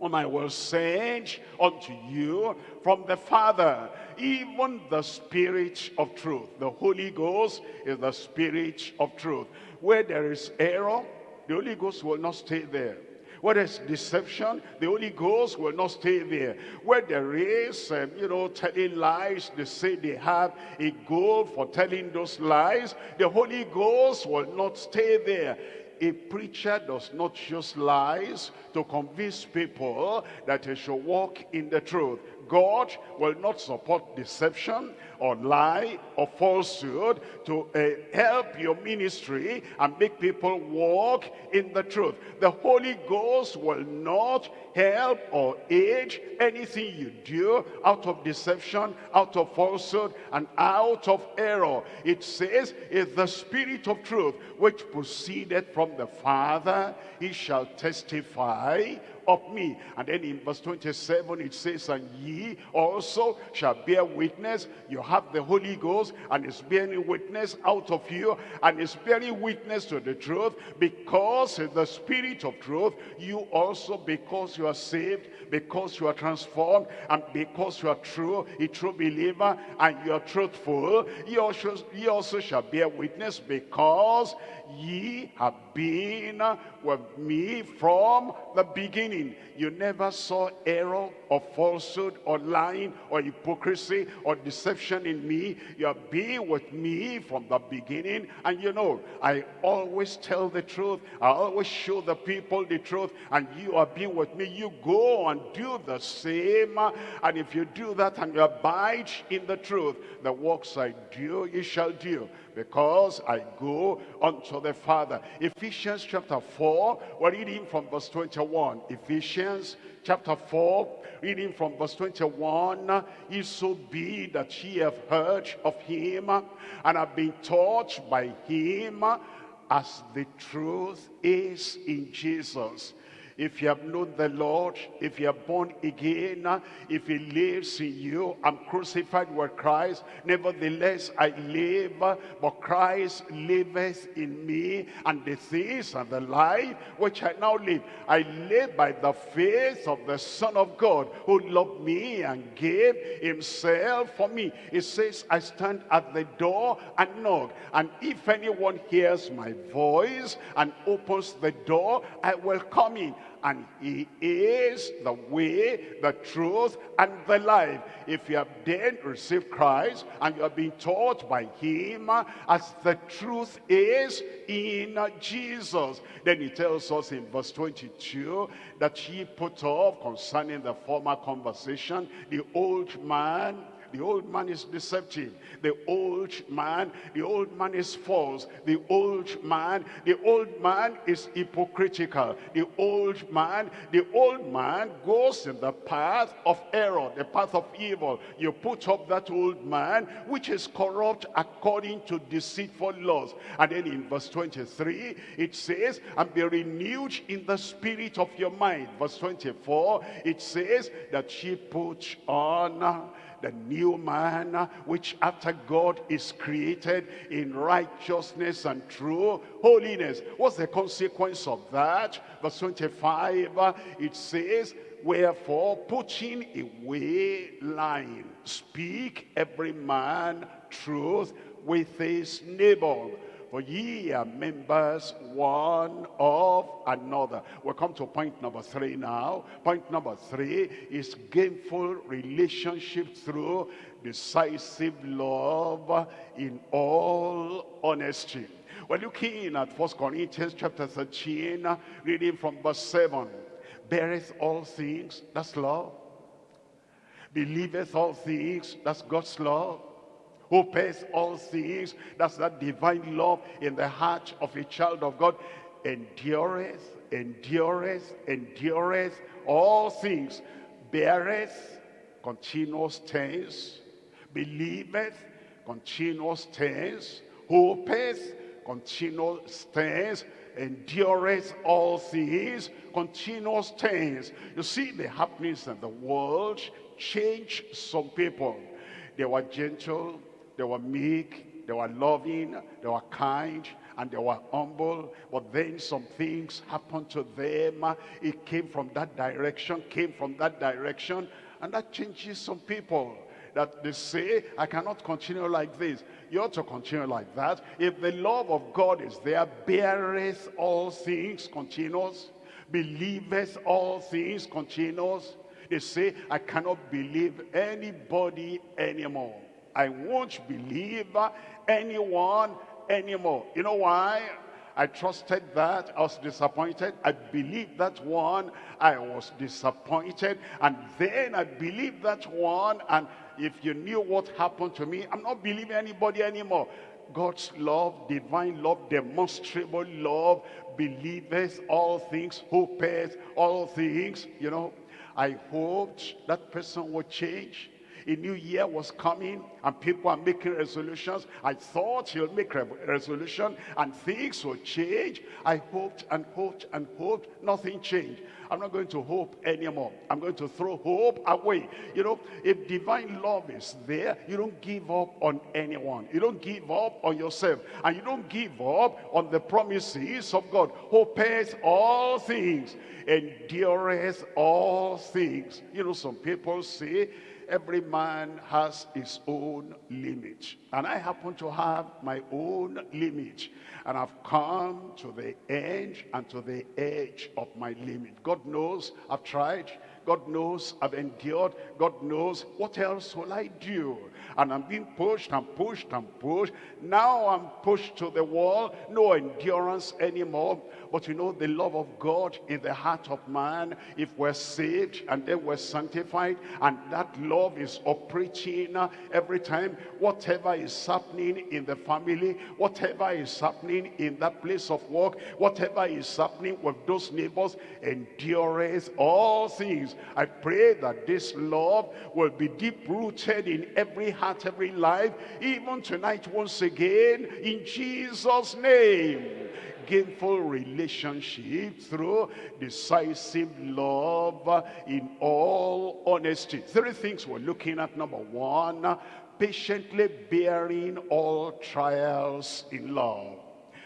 whom I will send unto you from the Father, even the Spirit of truth. The Holy Ghost is the Spirit of truth. Where there is error, the Holy Ghost will not stay there. Where there's deception, the Holy Ghost will not stay there. Where there is, um, you know, telling lies, they say they have a goal for telling those lies, the Holy Ghost will not stay there a preacher does not use lies to convince people that they should walk in the truth. God will not support deception or lie or falsehood to uh, help your ministry and make people walk in the truth. The Holy Ghost will not help or aid anything you do out of deception, out of falsehood, and out of error. It says, if the spirit of truth which proceeded from the Father, he shall testify of me. And then in verse 27 it says, and ye also shall bear witness. You have the Holy Ghost and is bearing witness out of you and is bearing witness to the truth because the spirit of truth, you also because you are saved, because you are transformed and because you are true, a true believer and you are truthful, you also, you also shall bear witness because ye have been with me from the beginning. You never saw error or falsehood or lying or hypocrisy or deception in me. You have been with me from the beginning. And you know, I always tell the truth. I always show the people the truth. And you have been with me. You go and do the same. And if you do that and you abide in the truth, the works I do, you shall do because I go unto the Father. Ephesians chapter 4, we're reading from verse 21. Ephesians chapter 4, reading from verse 21. If so be that ye have heard of him and have been taught by him as the truth is in Jesus if you have known the Lord, if you are born again, if he lives in you, I'm crucified with Christ. Nevertheless, I live, but Christ liveth in me. And the things and the life which I now live, I live by the faith of the Son of God, who loved me and gave himself for me. It says, I stand at the door and knock. And if anyone hears my voice and opens the door, I will come in and he is the way, the truth, and the life. If you have then received Christ and you have been taught by him as the truth is in Jesus, then he tells us in verse 22 that he put off concerning the former conversation the old man the old man is deceptive. The old man, the old man is false. The old man, the old man is hypocritical. The old man, the old man goes in the path of error, the path of evil. You put up that old man, which is corrupt according to deceitful laws. And then in verse 23, it says, and be renewed in the spirit of your mind. Verse 24, it says that she put on the new man uh, which after God is created in righteousness and true holiness. What's the consequence of that? Verse 25, uh, it says, Wherefore, putting away lying, speak every man truth with his neighbor for ye are members one of another. We'll come to point number three now. Point number three is gainful relationship through decisive love in all honesty. We're looking at First Corinthians chapter 13, reading from verse 7. Beareth all things, that's love. Believeth all things, that's God's love who pays all things. That's that divine love in the heart of a child of God. Endureth, endureth, endureth all things. Beareth, continuous tense. Believeth, continuous tense. Hopeth, continuous tense endureth all things, continuous tense. You see the happenings in the world change some people. They were gentle, they were meek, they were loving, they were kind, and they were humble. But then some things happened to them. It came from that direction, came from that direction, and that changes some people. That they say, I cannot continue like this. You ought to continue like that. If the love of God is there, beareth all things continues, believeth all things continues. They say, I cannot believe anybody anymore. I won't believe anyone anymore. You know why? I trusted that. I was disappointed. I believed that one. I was disappointed. And then I believed that one. And if you knew what happened to me, I'm not believing anybody anymore. God's love, divine love, demonstrable love, believers, all things, hopers, all things, you know. I hoped that person would change. A new year was coming and people are making resolutions. I thought he'll make a resolution and things will change. I hoped and hoped and hoped. Nothing changed. I'm not going to hope anymore. I'm going to throw hope away. You know, if divine love is there, you don't give up on anyone. You don't give up on yourself. And you don't give up on the promises of God. Hopes all things. Endureth all things. You know, some people say, every man has his own limit. And I happen to have my own limit. And I've come to the end and to the edge of my limit. God knows I've tried. God knows I've endured. God knows what else will I do? And I'm being pushed and pushed and pushed. Now I'm pushed to the wall. No endurance anymore. But you know, the love of God in the heart of man, if we're saved and then we're sanctified, and that love is operating every time, whatever is happening in the family, whatever is happening in that place of work, whatever is happening with those neighbors, endures all things. I pray that this love will be deep-rooted in every heart, every life, even tonight once again, in Jesus' name gainful relationship through decisive love in all honesty. Three things we're looking at. Number one, patiently bearing all trials in love.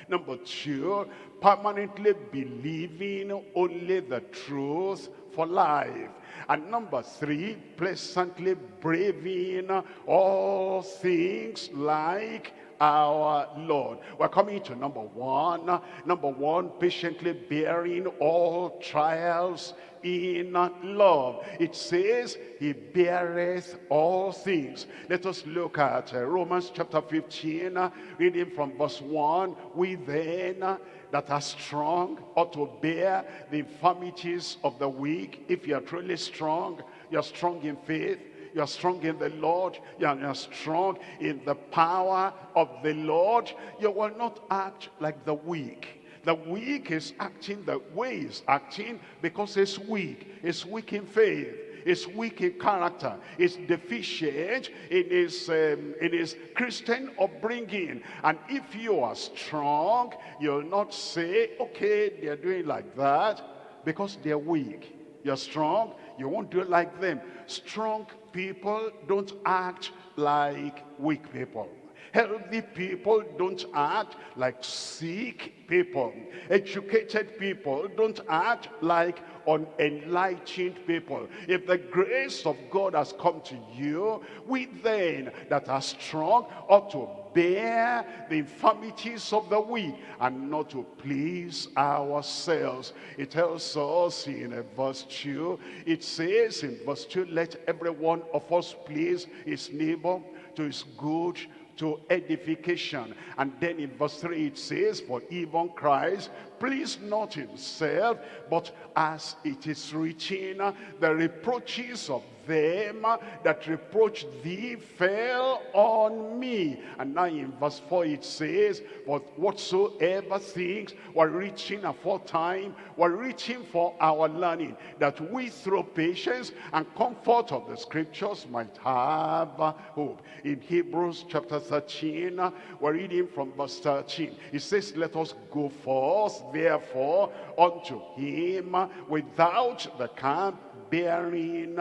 Number two, permanently believing only the truth for life. And number three, pleasantly braving all things like our Lord. We're coming to number one. Number one, patiently bearing all trials in love. It says he beareth all things. Let us look at uh, Romans chapter 15, uh, reading from verse 1. We then that are strong ought to bear the infirmities of the weak. If you are truly strong, you are strong in faith, you are strong in the Lord, you are, you are strong in the power of the Lord, you will not act like the weak. The weak is acting the way he's acting because it's weak. It's weak in faith. It's weak in character. It's deficient in his, um, in his Christian upbringing. And if you are strong, you'll not say, okay, they're doing like that because they're weak. You're strong, you won't do it like them. Strong people don't act like weak people. Healthy people don't act like sick people. Educated people don't act like unenlightened people. If the grace of God has come to you, we then that are strong ought to bear the infirmities of the weak and not to please ourselves. It tells us in verse 2, it says in verse 2, let every one of us please his neighbor to his good to edification. And then in verse 3 it says, For even Christ pleased not himself, but as it is written, the reproaches of them that reproached thee fell on me. And now in verse 4 it says, But whatsoever things were reaching aforetime were reaching for our learning, that we through patience and comfort of the scriptures might have hope. In Hebrews chapter 13, we're reading from verse 13. It says, Let us go forth therefore unto him without the camp bearing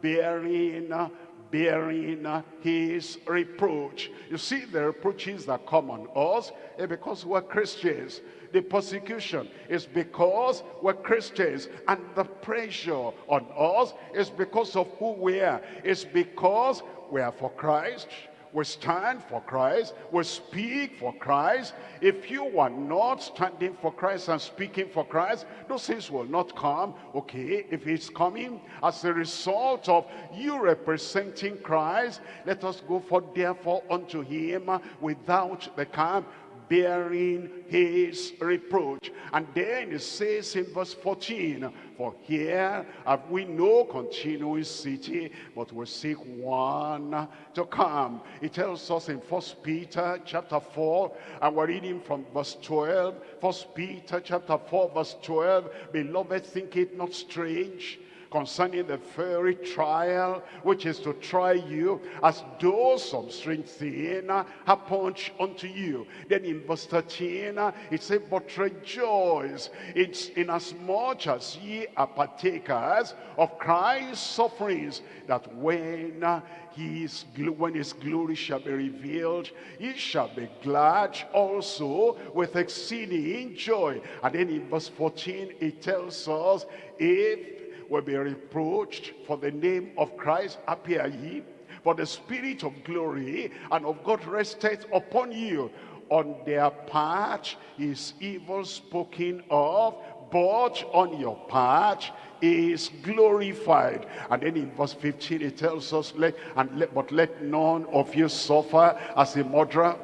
bearing bearing his reproach. You see the reproaches that come on us is because we're Christians. The persecution is because we're Christians. And the pressure on us is because of who we are. It's because we are for Christ we stand for Christ, we speak for Christ. If you are not standing for Christ and speaking for Christ, those things will not come. Okay, if it's coming as a result of you representing Christ, let us go for therefore unto him without the camp bearing his reproach. And then it says in verse 14, For here have we no continuing city, but we seek one to come. It tells us in First Peter chapter 4, and we're reading from verse 12. First Peter chapter 4, verse 12, Beloved, think it not strange concerning the fiery trial which is to try you as though some strange thing uh, happened unto you then in verse 13 uh, it says but rejoice it's in as much as ye are partakers of Christ's sufferings that when uh, his, when his glory shall be revealed, ye shall be glad also with exceeding joy. And then in verse 14, it tells us, if will be reproached for the name of Christ appear ye for the spirit of glory and of God resteth upon you. On their part is evil spoken of but on your part is glorified. And then in verse 15 it tells us let and let but let none of you suffer as a murderer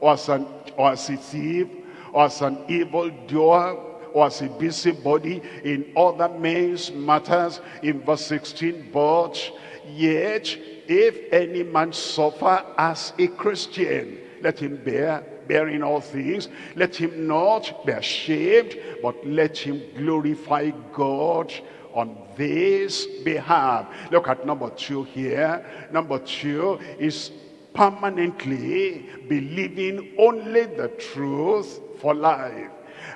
or as an or as a thief or as an evil doer or as a busybody in other men's matters. In verse 16, but yet if any man suffer as a Christian, let him bear, bearing all things. Let him not be ashamed, but let him glorify God on this behalf. Look at number two here. Number two is permanently believing only the truth for life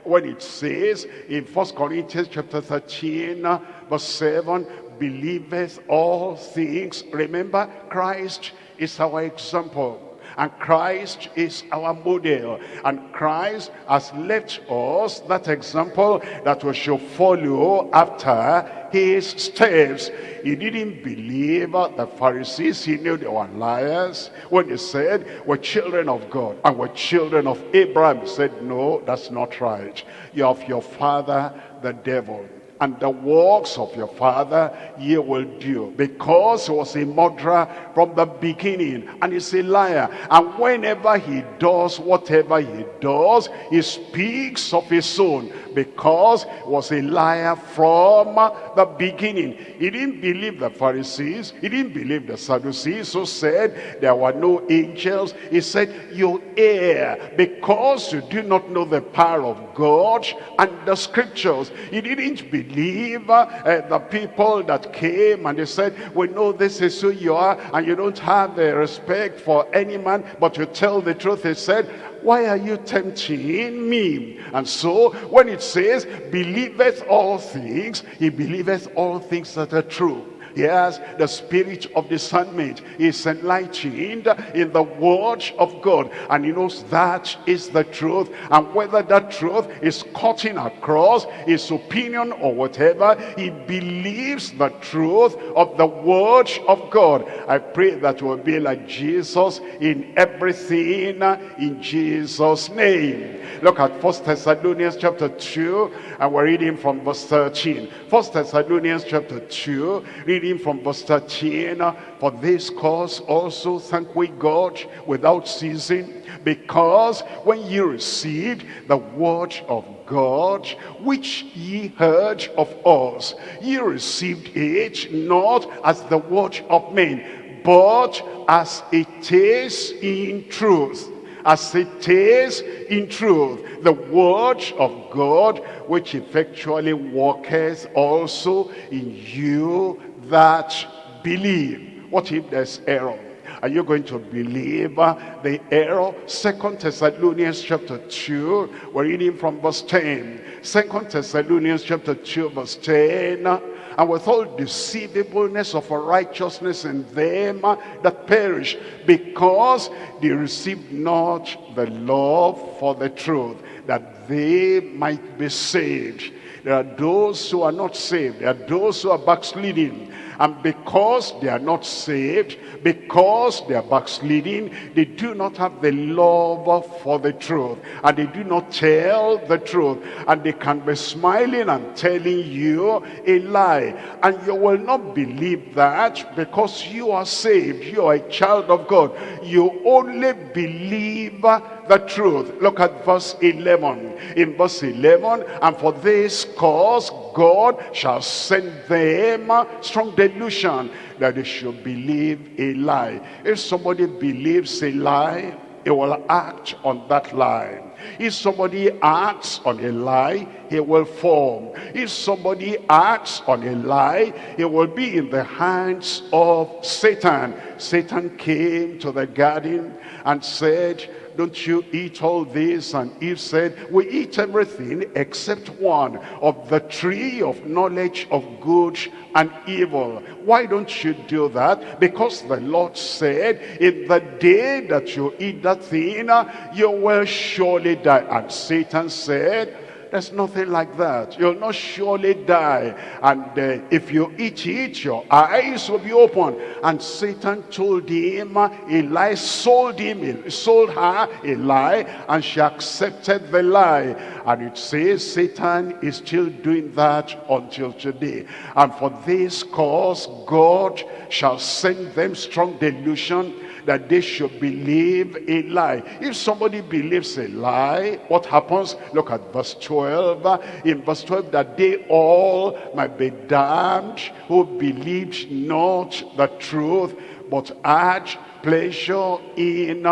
when it says in First Corinthians chapter 13, verse 7, believeth all things. Remember, Christ is our example. And Christ is our model. And Christ has left us that example that we should follow after his steps. He didn't believe the Pharisees. He knew they were liars. When he said, we're children of God and we're children of Abraham. He said, no, that's not right. You're of your father, the devil and the works of your father ye will do. Because he was a murderer from the beginning and he's a liar. And whenever he does whatever he does he speaks of his own. Because he was a liar from the beginning. He didn't believe the pharisees. He didn't believe the sadducees who said there were no angels. He said you err because you do not know the power of god and the scriptures. He didn't believe believe uh, the people that came and they said, we know this is who you are and you don't have the respect for any man, but you tell the truth. He said, why are you tempting me? And so when it says, believeth all things, he believeth all things that are true. Yes, the spirit of discernment is enlightened in the word of God. And he knows that is the truth. And whether that truth is cutting across his opinion or whatever, he believes the truth of the word of God. I pray that we'll be like Jesus in everything in Jesus' name. Look at First Thessalonians chapter 2 and we're reading from verse 13. First Thessalonians chapter 2, reading reading from verse 13, For this cause also thank we God without ceasing, because when ye received the word of God, which ye heard of us, ye received it not as the word of men, but as it is in truth. As it is in truth the word of God which effectually worketh also in you that believe. What if there's error? Are you going to believe uh, the error? Second Thessalonians chapter 2, we're reading from verse 10. Second Thessalonians chapter 2, verse 10. And with all deceivableness of righteousness in them that perish, because they received not the love for the truth, that they might be saved. There are those who are not saved. There are those who are backsliding. And because they are not saved, because they are backsliding, they do not have the love for the truth. And they do not tell the truth. And they can be smiling and telling you a lie. And you will not believe that because you are saved. You are a child of God. You only believe the truth. Look at verse 11. In verse 11, and for this cause God shall send them strong delusion that they should believe a lie. If somebody believes a lie, he will act on that lie. If somebody acts on a lie, he will form. If somebody acts on a lie, he will be in the hands of Satan. Satan came to the garden and said, don't you eat all this? And Eve said, we eat everything except one of the tree of knowledge of good and evil. Why don't you do that? Because the Lord said, in the day that you eat that thing, you will surely die. And Satan said, there's nothing like that. You'll not surely die. And uh, if you eat it, your eyes will be open. And Satan told him a lie, sold him, sold her a lie, and she accepted the lie. And it says Satan is still doing that until today. And for this cause, God shall send them strong delusion that they should believe a lie. If somebody believes a lie, what happens? Look at verse 12. In verse 12, that they all might be damned who believed not the truth, but had pleasure in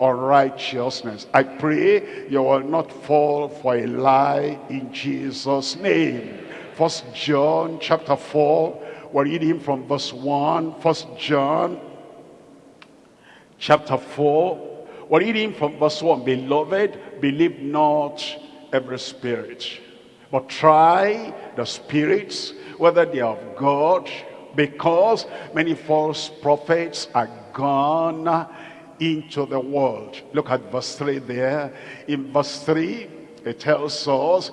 unrighteousness. I pray you will not fall for a lie in Jesus' name. First John chapter 4, we're reading from verse 1. First John chapter 4. We're reading from verse 1. Beloved, believe not every spirit, but try the spirits, whether they are of God, because many false prophets are gone into the world. Look at verse 3 there. In verse 3, it tells us,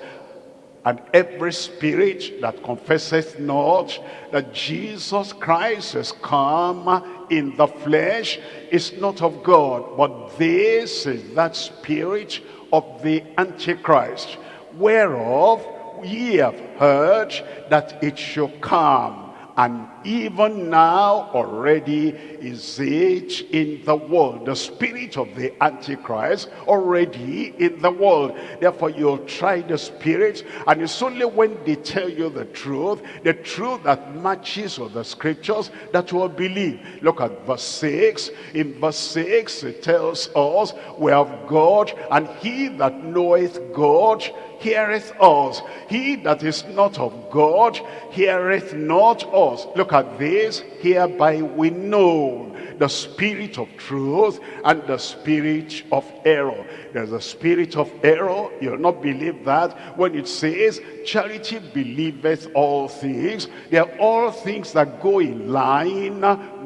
and every spirit that confesseth not that Jesus Christ has come in the flesh is not of God, but this is that spirit of the Antichrist, whereof ye have heard that it shall come and even now already is it in the world. The spirit of the Antichrist already in the world. Therefore you'll try the spirit and it's only when they tell you the truth, the truth that matches with the scriptures that you will believe. Look at verse 6. In verse 6 it tells us we have God and he that knoweth God heareth us. He that is not of God heareth not us. Look at this. Hereby we know the spirit of truth and the spirit of error. There's a spirit of error. You'll not believe that when it says, charity believeth all things. They are all things that go in line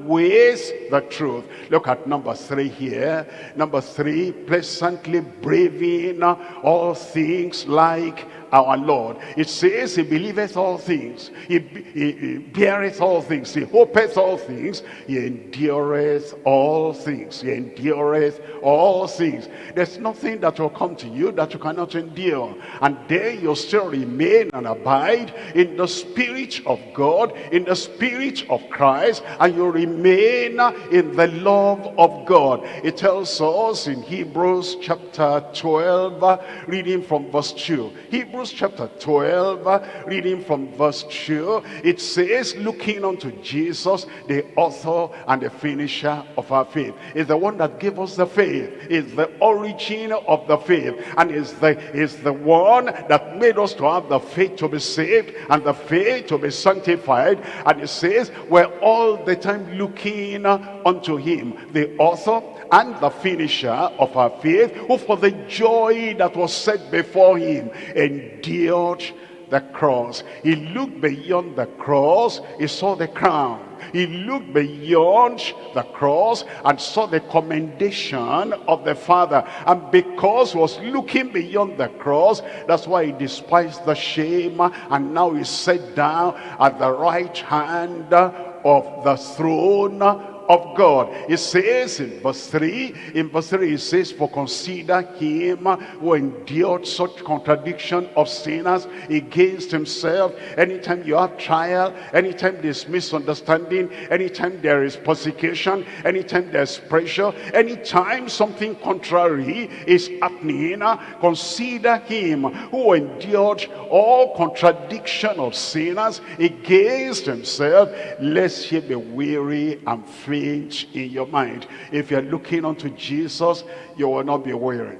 with the truth. Look at number three here. Number three, pleasantly braving all things like our Lord. It says he believeth all things. He, he, he beareth all things. He hopeth all things. He endureth all things. He endureth all things. There's nothing that will come to you that you cannot endure. And there you still remain and abide in the spirit of God, in the spirit of Christ, and you remain in the love of God. It tells us in Hebrews chapter 12, reading from verse 2. Hebrews Hebrews chapter 12, reading from verse 2, it says, looking unto Jesus, the author and the finisher of our faith. Is the one that gave us the faith. Is the origin of the faith. And is the, is the one that made us to have the faith to be saved and the faith to be sanctified. And it says, we're all the time looking unto him, the author and the finisher of our faith, who for the joy that was set before him endured the cross. He looked beyond the cross, he saw the crown. He looked beyond the cross and saw the commendation of the Father. And because he was looking beyond the cross, that's why he despised the shame. And now he's set down at the right hand of the throne of God. It says in verse 3, in verse 3 it says, For consider him who endured such contradiction of sinners against himself. Anytime you have trial, anytime there's misunderstanding, anytime there is persecution, anytime there's pressure, anytime something contrary is happening, consider him who endured all contradiction of sinners against himself, lest he be weary and faint in your mind. If you're looking unto Jesus, you will not be weary.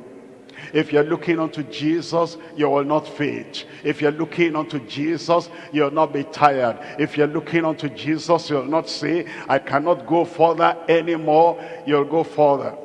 If you're looking unto Jesus, you will not faint. If you're looking unto Jesus, you'll not be tired. If you're looking unto Jesus, you'll not say, I cannot go further anymore. You'll go further.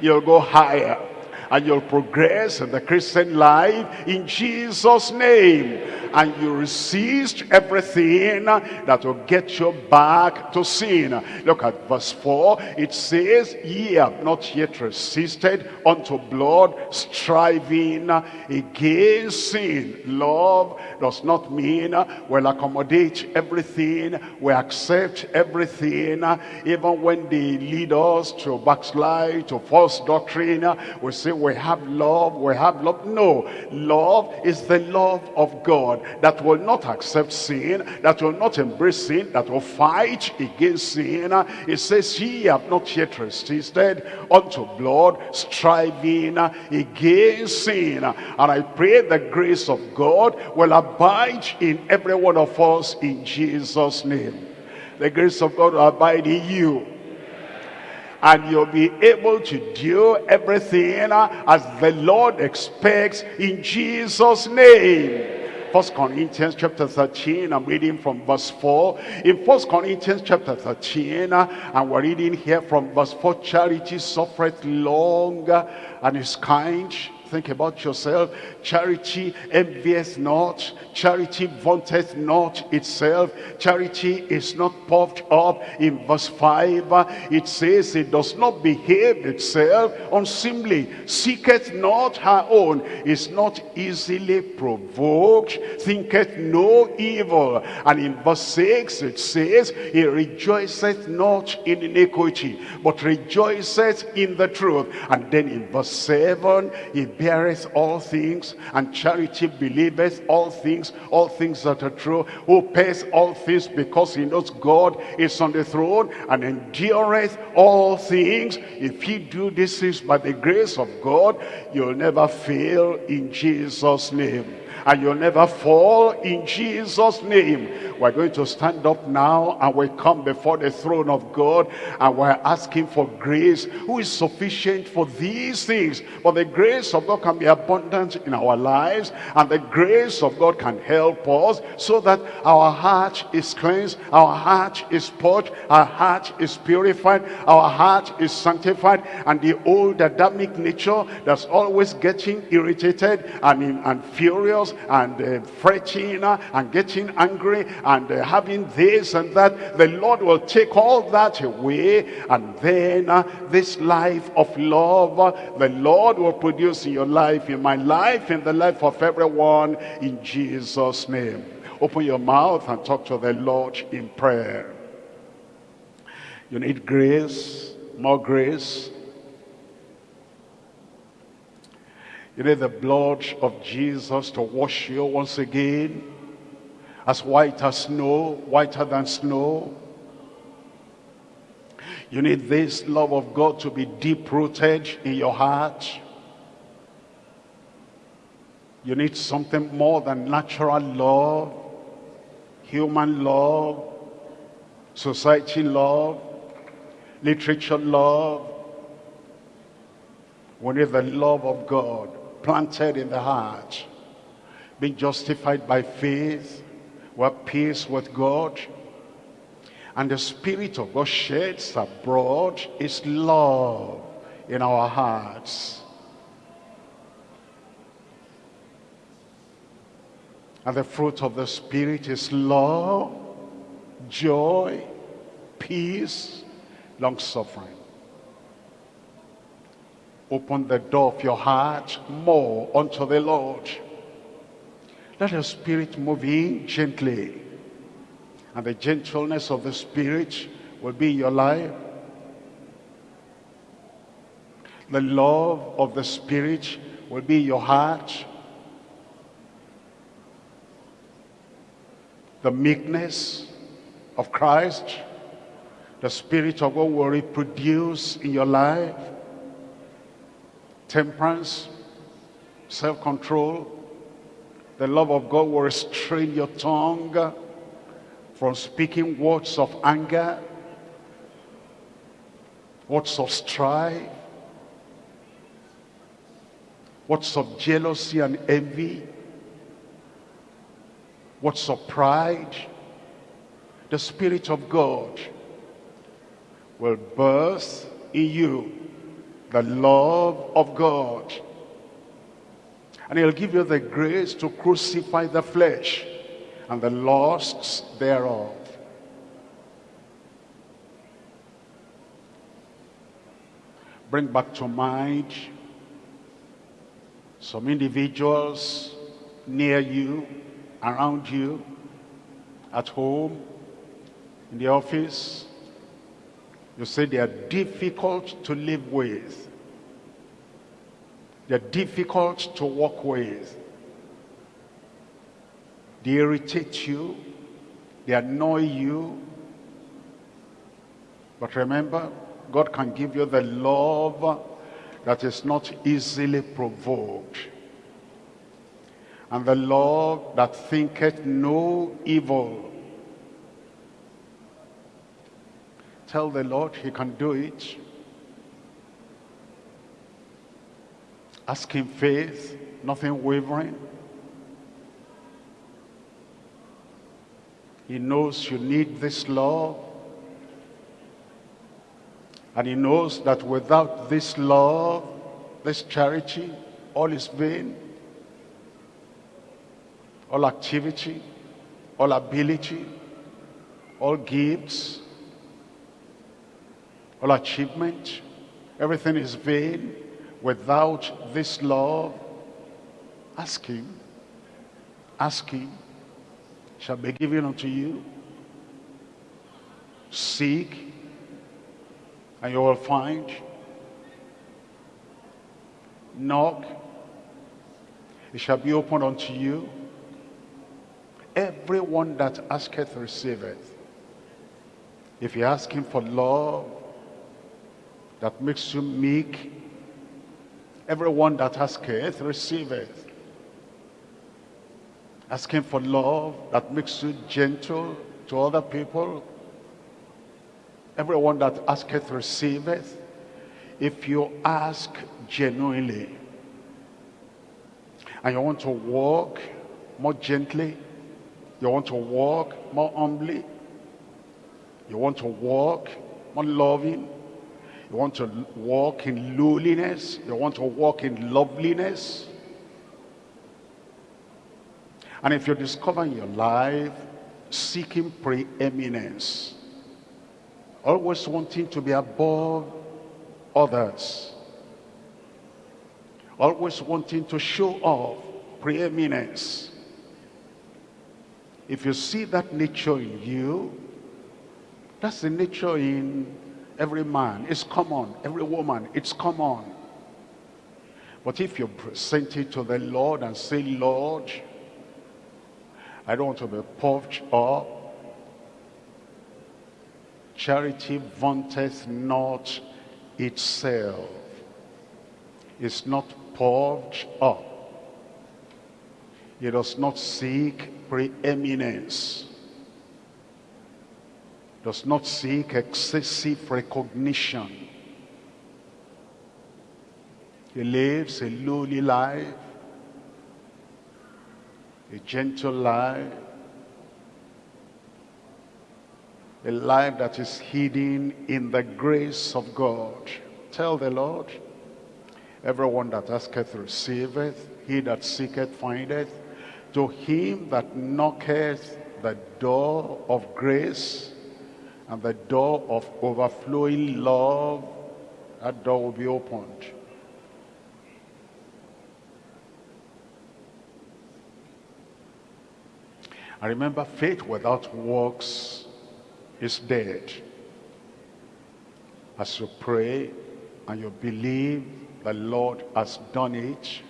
You'll go higher and you'll progress in the Christian life in Jesus' name. And you resist everything that will get you back to sin. Look at verse 4. It says, Ye have not yet resisted unto blood, striving against sin. Love does not mean we'll accommodate everything, we accept everything, even when they lead us to backslide, to false doctrine, we say we have love, we have love. No, love is the love of God that will not accept sin, that will not embrace sin, that will fight against sin. It says, ye have not yet resisted unto blood, striving against sin. And I pray the grace of God will abide in every one of us in Jesus' name. The grace of God will abide in you and you'll be able to do everything as the Lord expects in Jesus name First Corinthians chapter 13, I'm reading from verse 4. In First Corinthians chapter 13, and we're reading here from verse 4, charity suffereth long and is kind. Think about yourself. Charity envieth not. Charity vaunteth not itself. Charity is not puffed up. In verse 5, it says it does not behave itself unseemly. Seeketh not her own. Is not easily provoked. Thinketh no evil. And in verse 6, it says, He rejoiceth not in iniquity, but rejoiceth in the truth. And then in verse 7, He beareth all things, and charity believeth all things, all things that are true, who pays all things because he knows God is on the throne, and endureth all things. If you do these things by the grace of God, you'll never fail in Jesus' name and you'll never fall in Jesus name we're going to stand up now and we come before the throne of God and we're asking for grace who is sufficient for these things. But the grace of God can be abundant in our lives and the grace of God can help us so that our heart is cleansed our heart is purged our heart is purified our heart is sanctified and the old Adamic nature that's always getting irritated and, and furious and uh, fretting uh, and getting angry and uh, having this and that the lord will take all that away. And then uh, this life of love uh, the lord will produce in your life in my life in the life of everyone in jesus name. Open your mouth and talk to the lord in prayer. You need grace more grace. You need the blood of Jesus to wash you once again. As white as snow, whiter than snow. You need this love of God to be deep-rooted in your heart. You need something more than natural love, human love, society love, literature love. We need the love of God planted in the heart, being justified by faith, we have peace with God, and the Spirit of God sheds abroad His love in our hearts. And the fruit of the Spirit is love, joy, peace, long-suffering Open the door of your heart more unto the Lord. Let the Spirit move in gently. And the gentleness of the Spirit will be in your life. The love of the Spirit will be in your heart. The meekness of Christ, the Spirit of God will reproduce in your life. Temperance, self-control, the love of God will restrain your tongue from speaking words of anger, words of strife, words of jealousy and envy, words of pride. The Spirit of God will birth in you the love of God and he'll give you the grace to crucify the flesh and the lusts thereof. Bring back to mind some individuals near you, around you, at home, in the office. You say they are difficult to live with. They're difficult to work with. They irritate you. They annoy you. But remember, God can give you the love that is not easily provoked. And the love that thinketh no evil. Tell the Lord he can do it. Asking faith, nothing wavering. He knows you need this love. And he knows that without this love, this charity, all is vain. All activity, all ability, all gifts, all achievement, everything is vain without this love, ask him, ask him, shall be given unto you. Seek, and you will find. Knock, it shall be opened unto you. Everyone that asketh receiveth. If you ask him for love that makes you meek, Everyone that asketh, receiveth. Asking for love that makes you gentle to other people. Everyone that asketh, receiveth. If you ask genuinely, and you want to walk more gently, you want to walk more humbly, you want to walk more loving, you want to walk in lowliness. You want to walk in loveliness. And if you discover in your life seeking preeminence, always wanting to be above others, always wanting to show off preeminence, if you see that nature in you, that's the nature in every man, it's common. Every woman, it's common. But if you present it to the Lord and say, Lord, I don't want to be puffed up. Charity vaunteth not itself. It's not puffed up. It does not seek preeminence does not seek excessive recognition. He lives a lowly life, a gentle life, a life that is hidden in the grace of God. Tell the Lord, everyone that asketh receiveth, he that seeketh findeth, to him that knocketh the door of grace and the door of overflowing love, that door will be opened. And remember, faith without works is dead. As you pray and you believe the Lord has done it,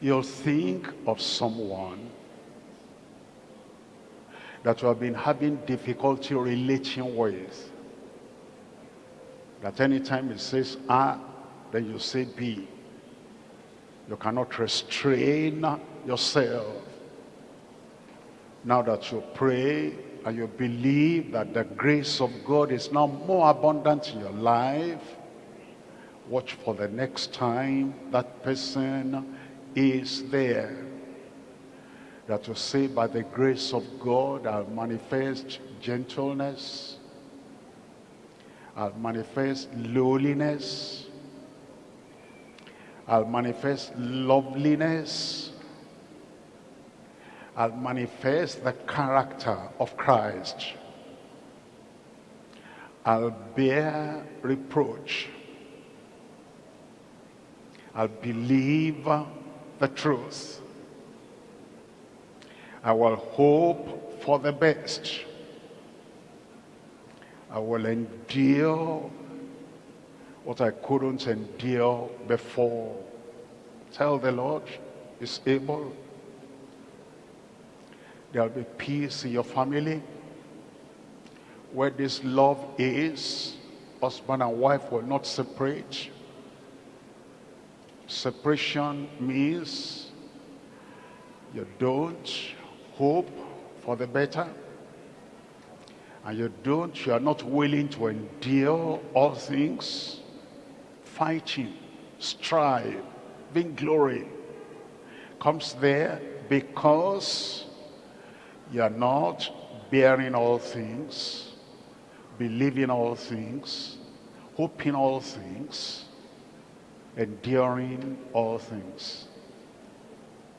you'll think of someone that you have been having difficulty relating with. That anytime it says A, then you say B. You cannot restrain yourself. Now that you pray and you believe that the grace of God is now more abundant in your life, watch for the next time that person is there. That you say, by the grace of God, I'll manifest gentleness, I'll manifest lowliness, I'll manifest loveliness, I'll manifest the character of Christ. I'll bear reproach. I'll believe the truth. I will hope for the best. I will endure what I couldn't endure before. Tell the Lord is able. There'll be peace in your family. Where this love is, husband and wife will not separate. Separation means you don't hope for the better. And you don't, you are not willing to endure all things. Fighting, strive, vainglory comes there because you are not bearing all things, believing all things, hoping all things, enduring all things.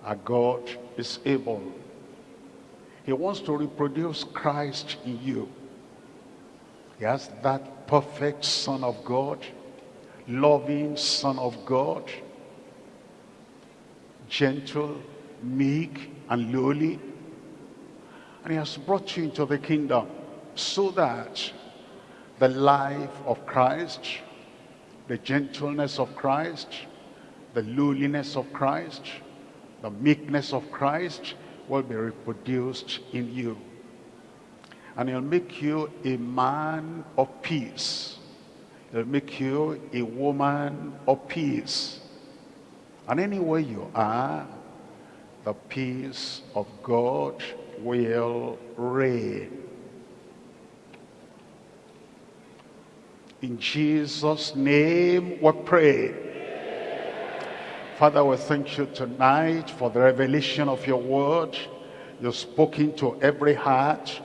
Our God is able. He wants to reproduce Christ in you. He has that perfect Son of God, loving Son of God, gentle, meek, and lowly. And he has brought you into the kingdom so that the life of Christ, the gentleness of Christ, the lowliness of Christ, the meekness of Christ will be reproduced in you. And he'll make you a man of peace. He'll make you a woman of peace. And anywhere you are, the peace of God will reign. In Jesus' name we pray. Father, we thank you tonight for the revelation of your word. You've spoken to every heart,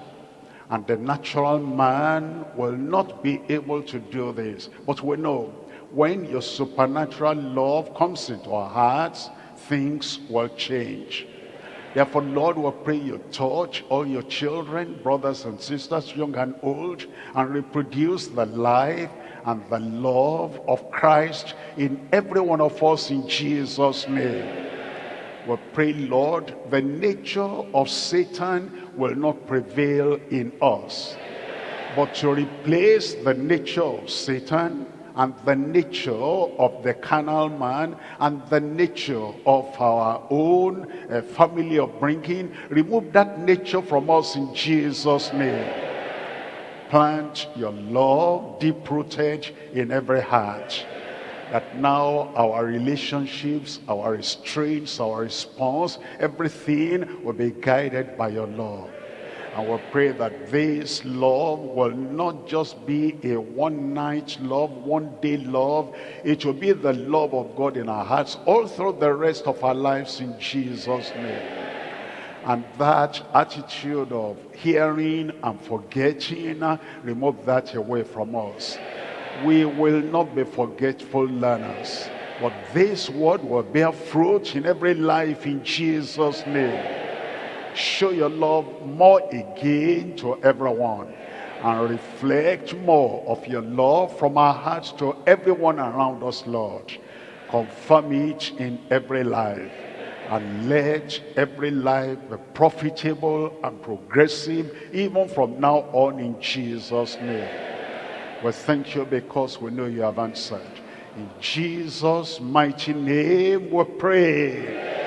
and the natural man will not be able to do this. But we know when your supernatural love comes into our hearts, things will change. Therefore, Lord, we pray you touch all your children, brothers and sisters, young and old, and reproduce the life and the love of Christ in every one of us in Jesus' name. We pray, Lord, the nature of Satan will not prevail in us, but to replace the nature of Satan and the nature of the carnal man and the nature of our own uh, family upbringing. Remove that nature from us in Jesus' name. Plant your love deep-rooted in every heart. That now our relationships, our restraints, our response, everything will be guided by your love. And we pray that this love will not just be a one-night love, one-day love. It will be the love of God in our hearts all through the rest of our lives in Jesus' name. And that attitude of hearing and forgetting, remove that away from us. We will not be forgetful learners. But this word will bear fruit in every life in Jesus' name show your love more again to everyone and reflect more of your love from our hearts to everyone around us, Lord. Confirm it in every life and let every life be profitable and progressive even from now on in Jesus' name. We thank you because we know you have answered. In Jesus' mighty name we pray.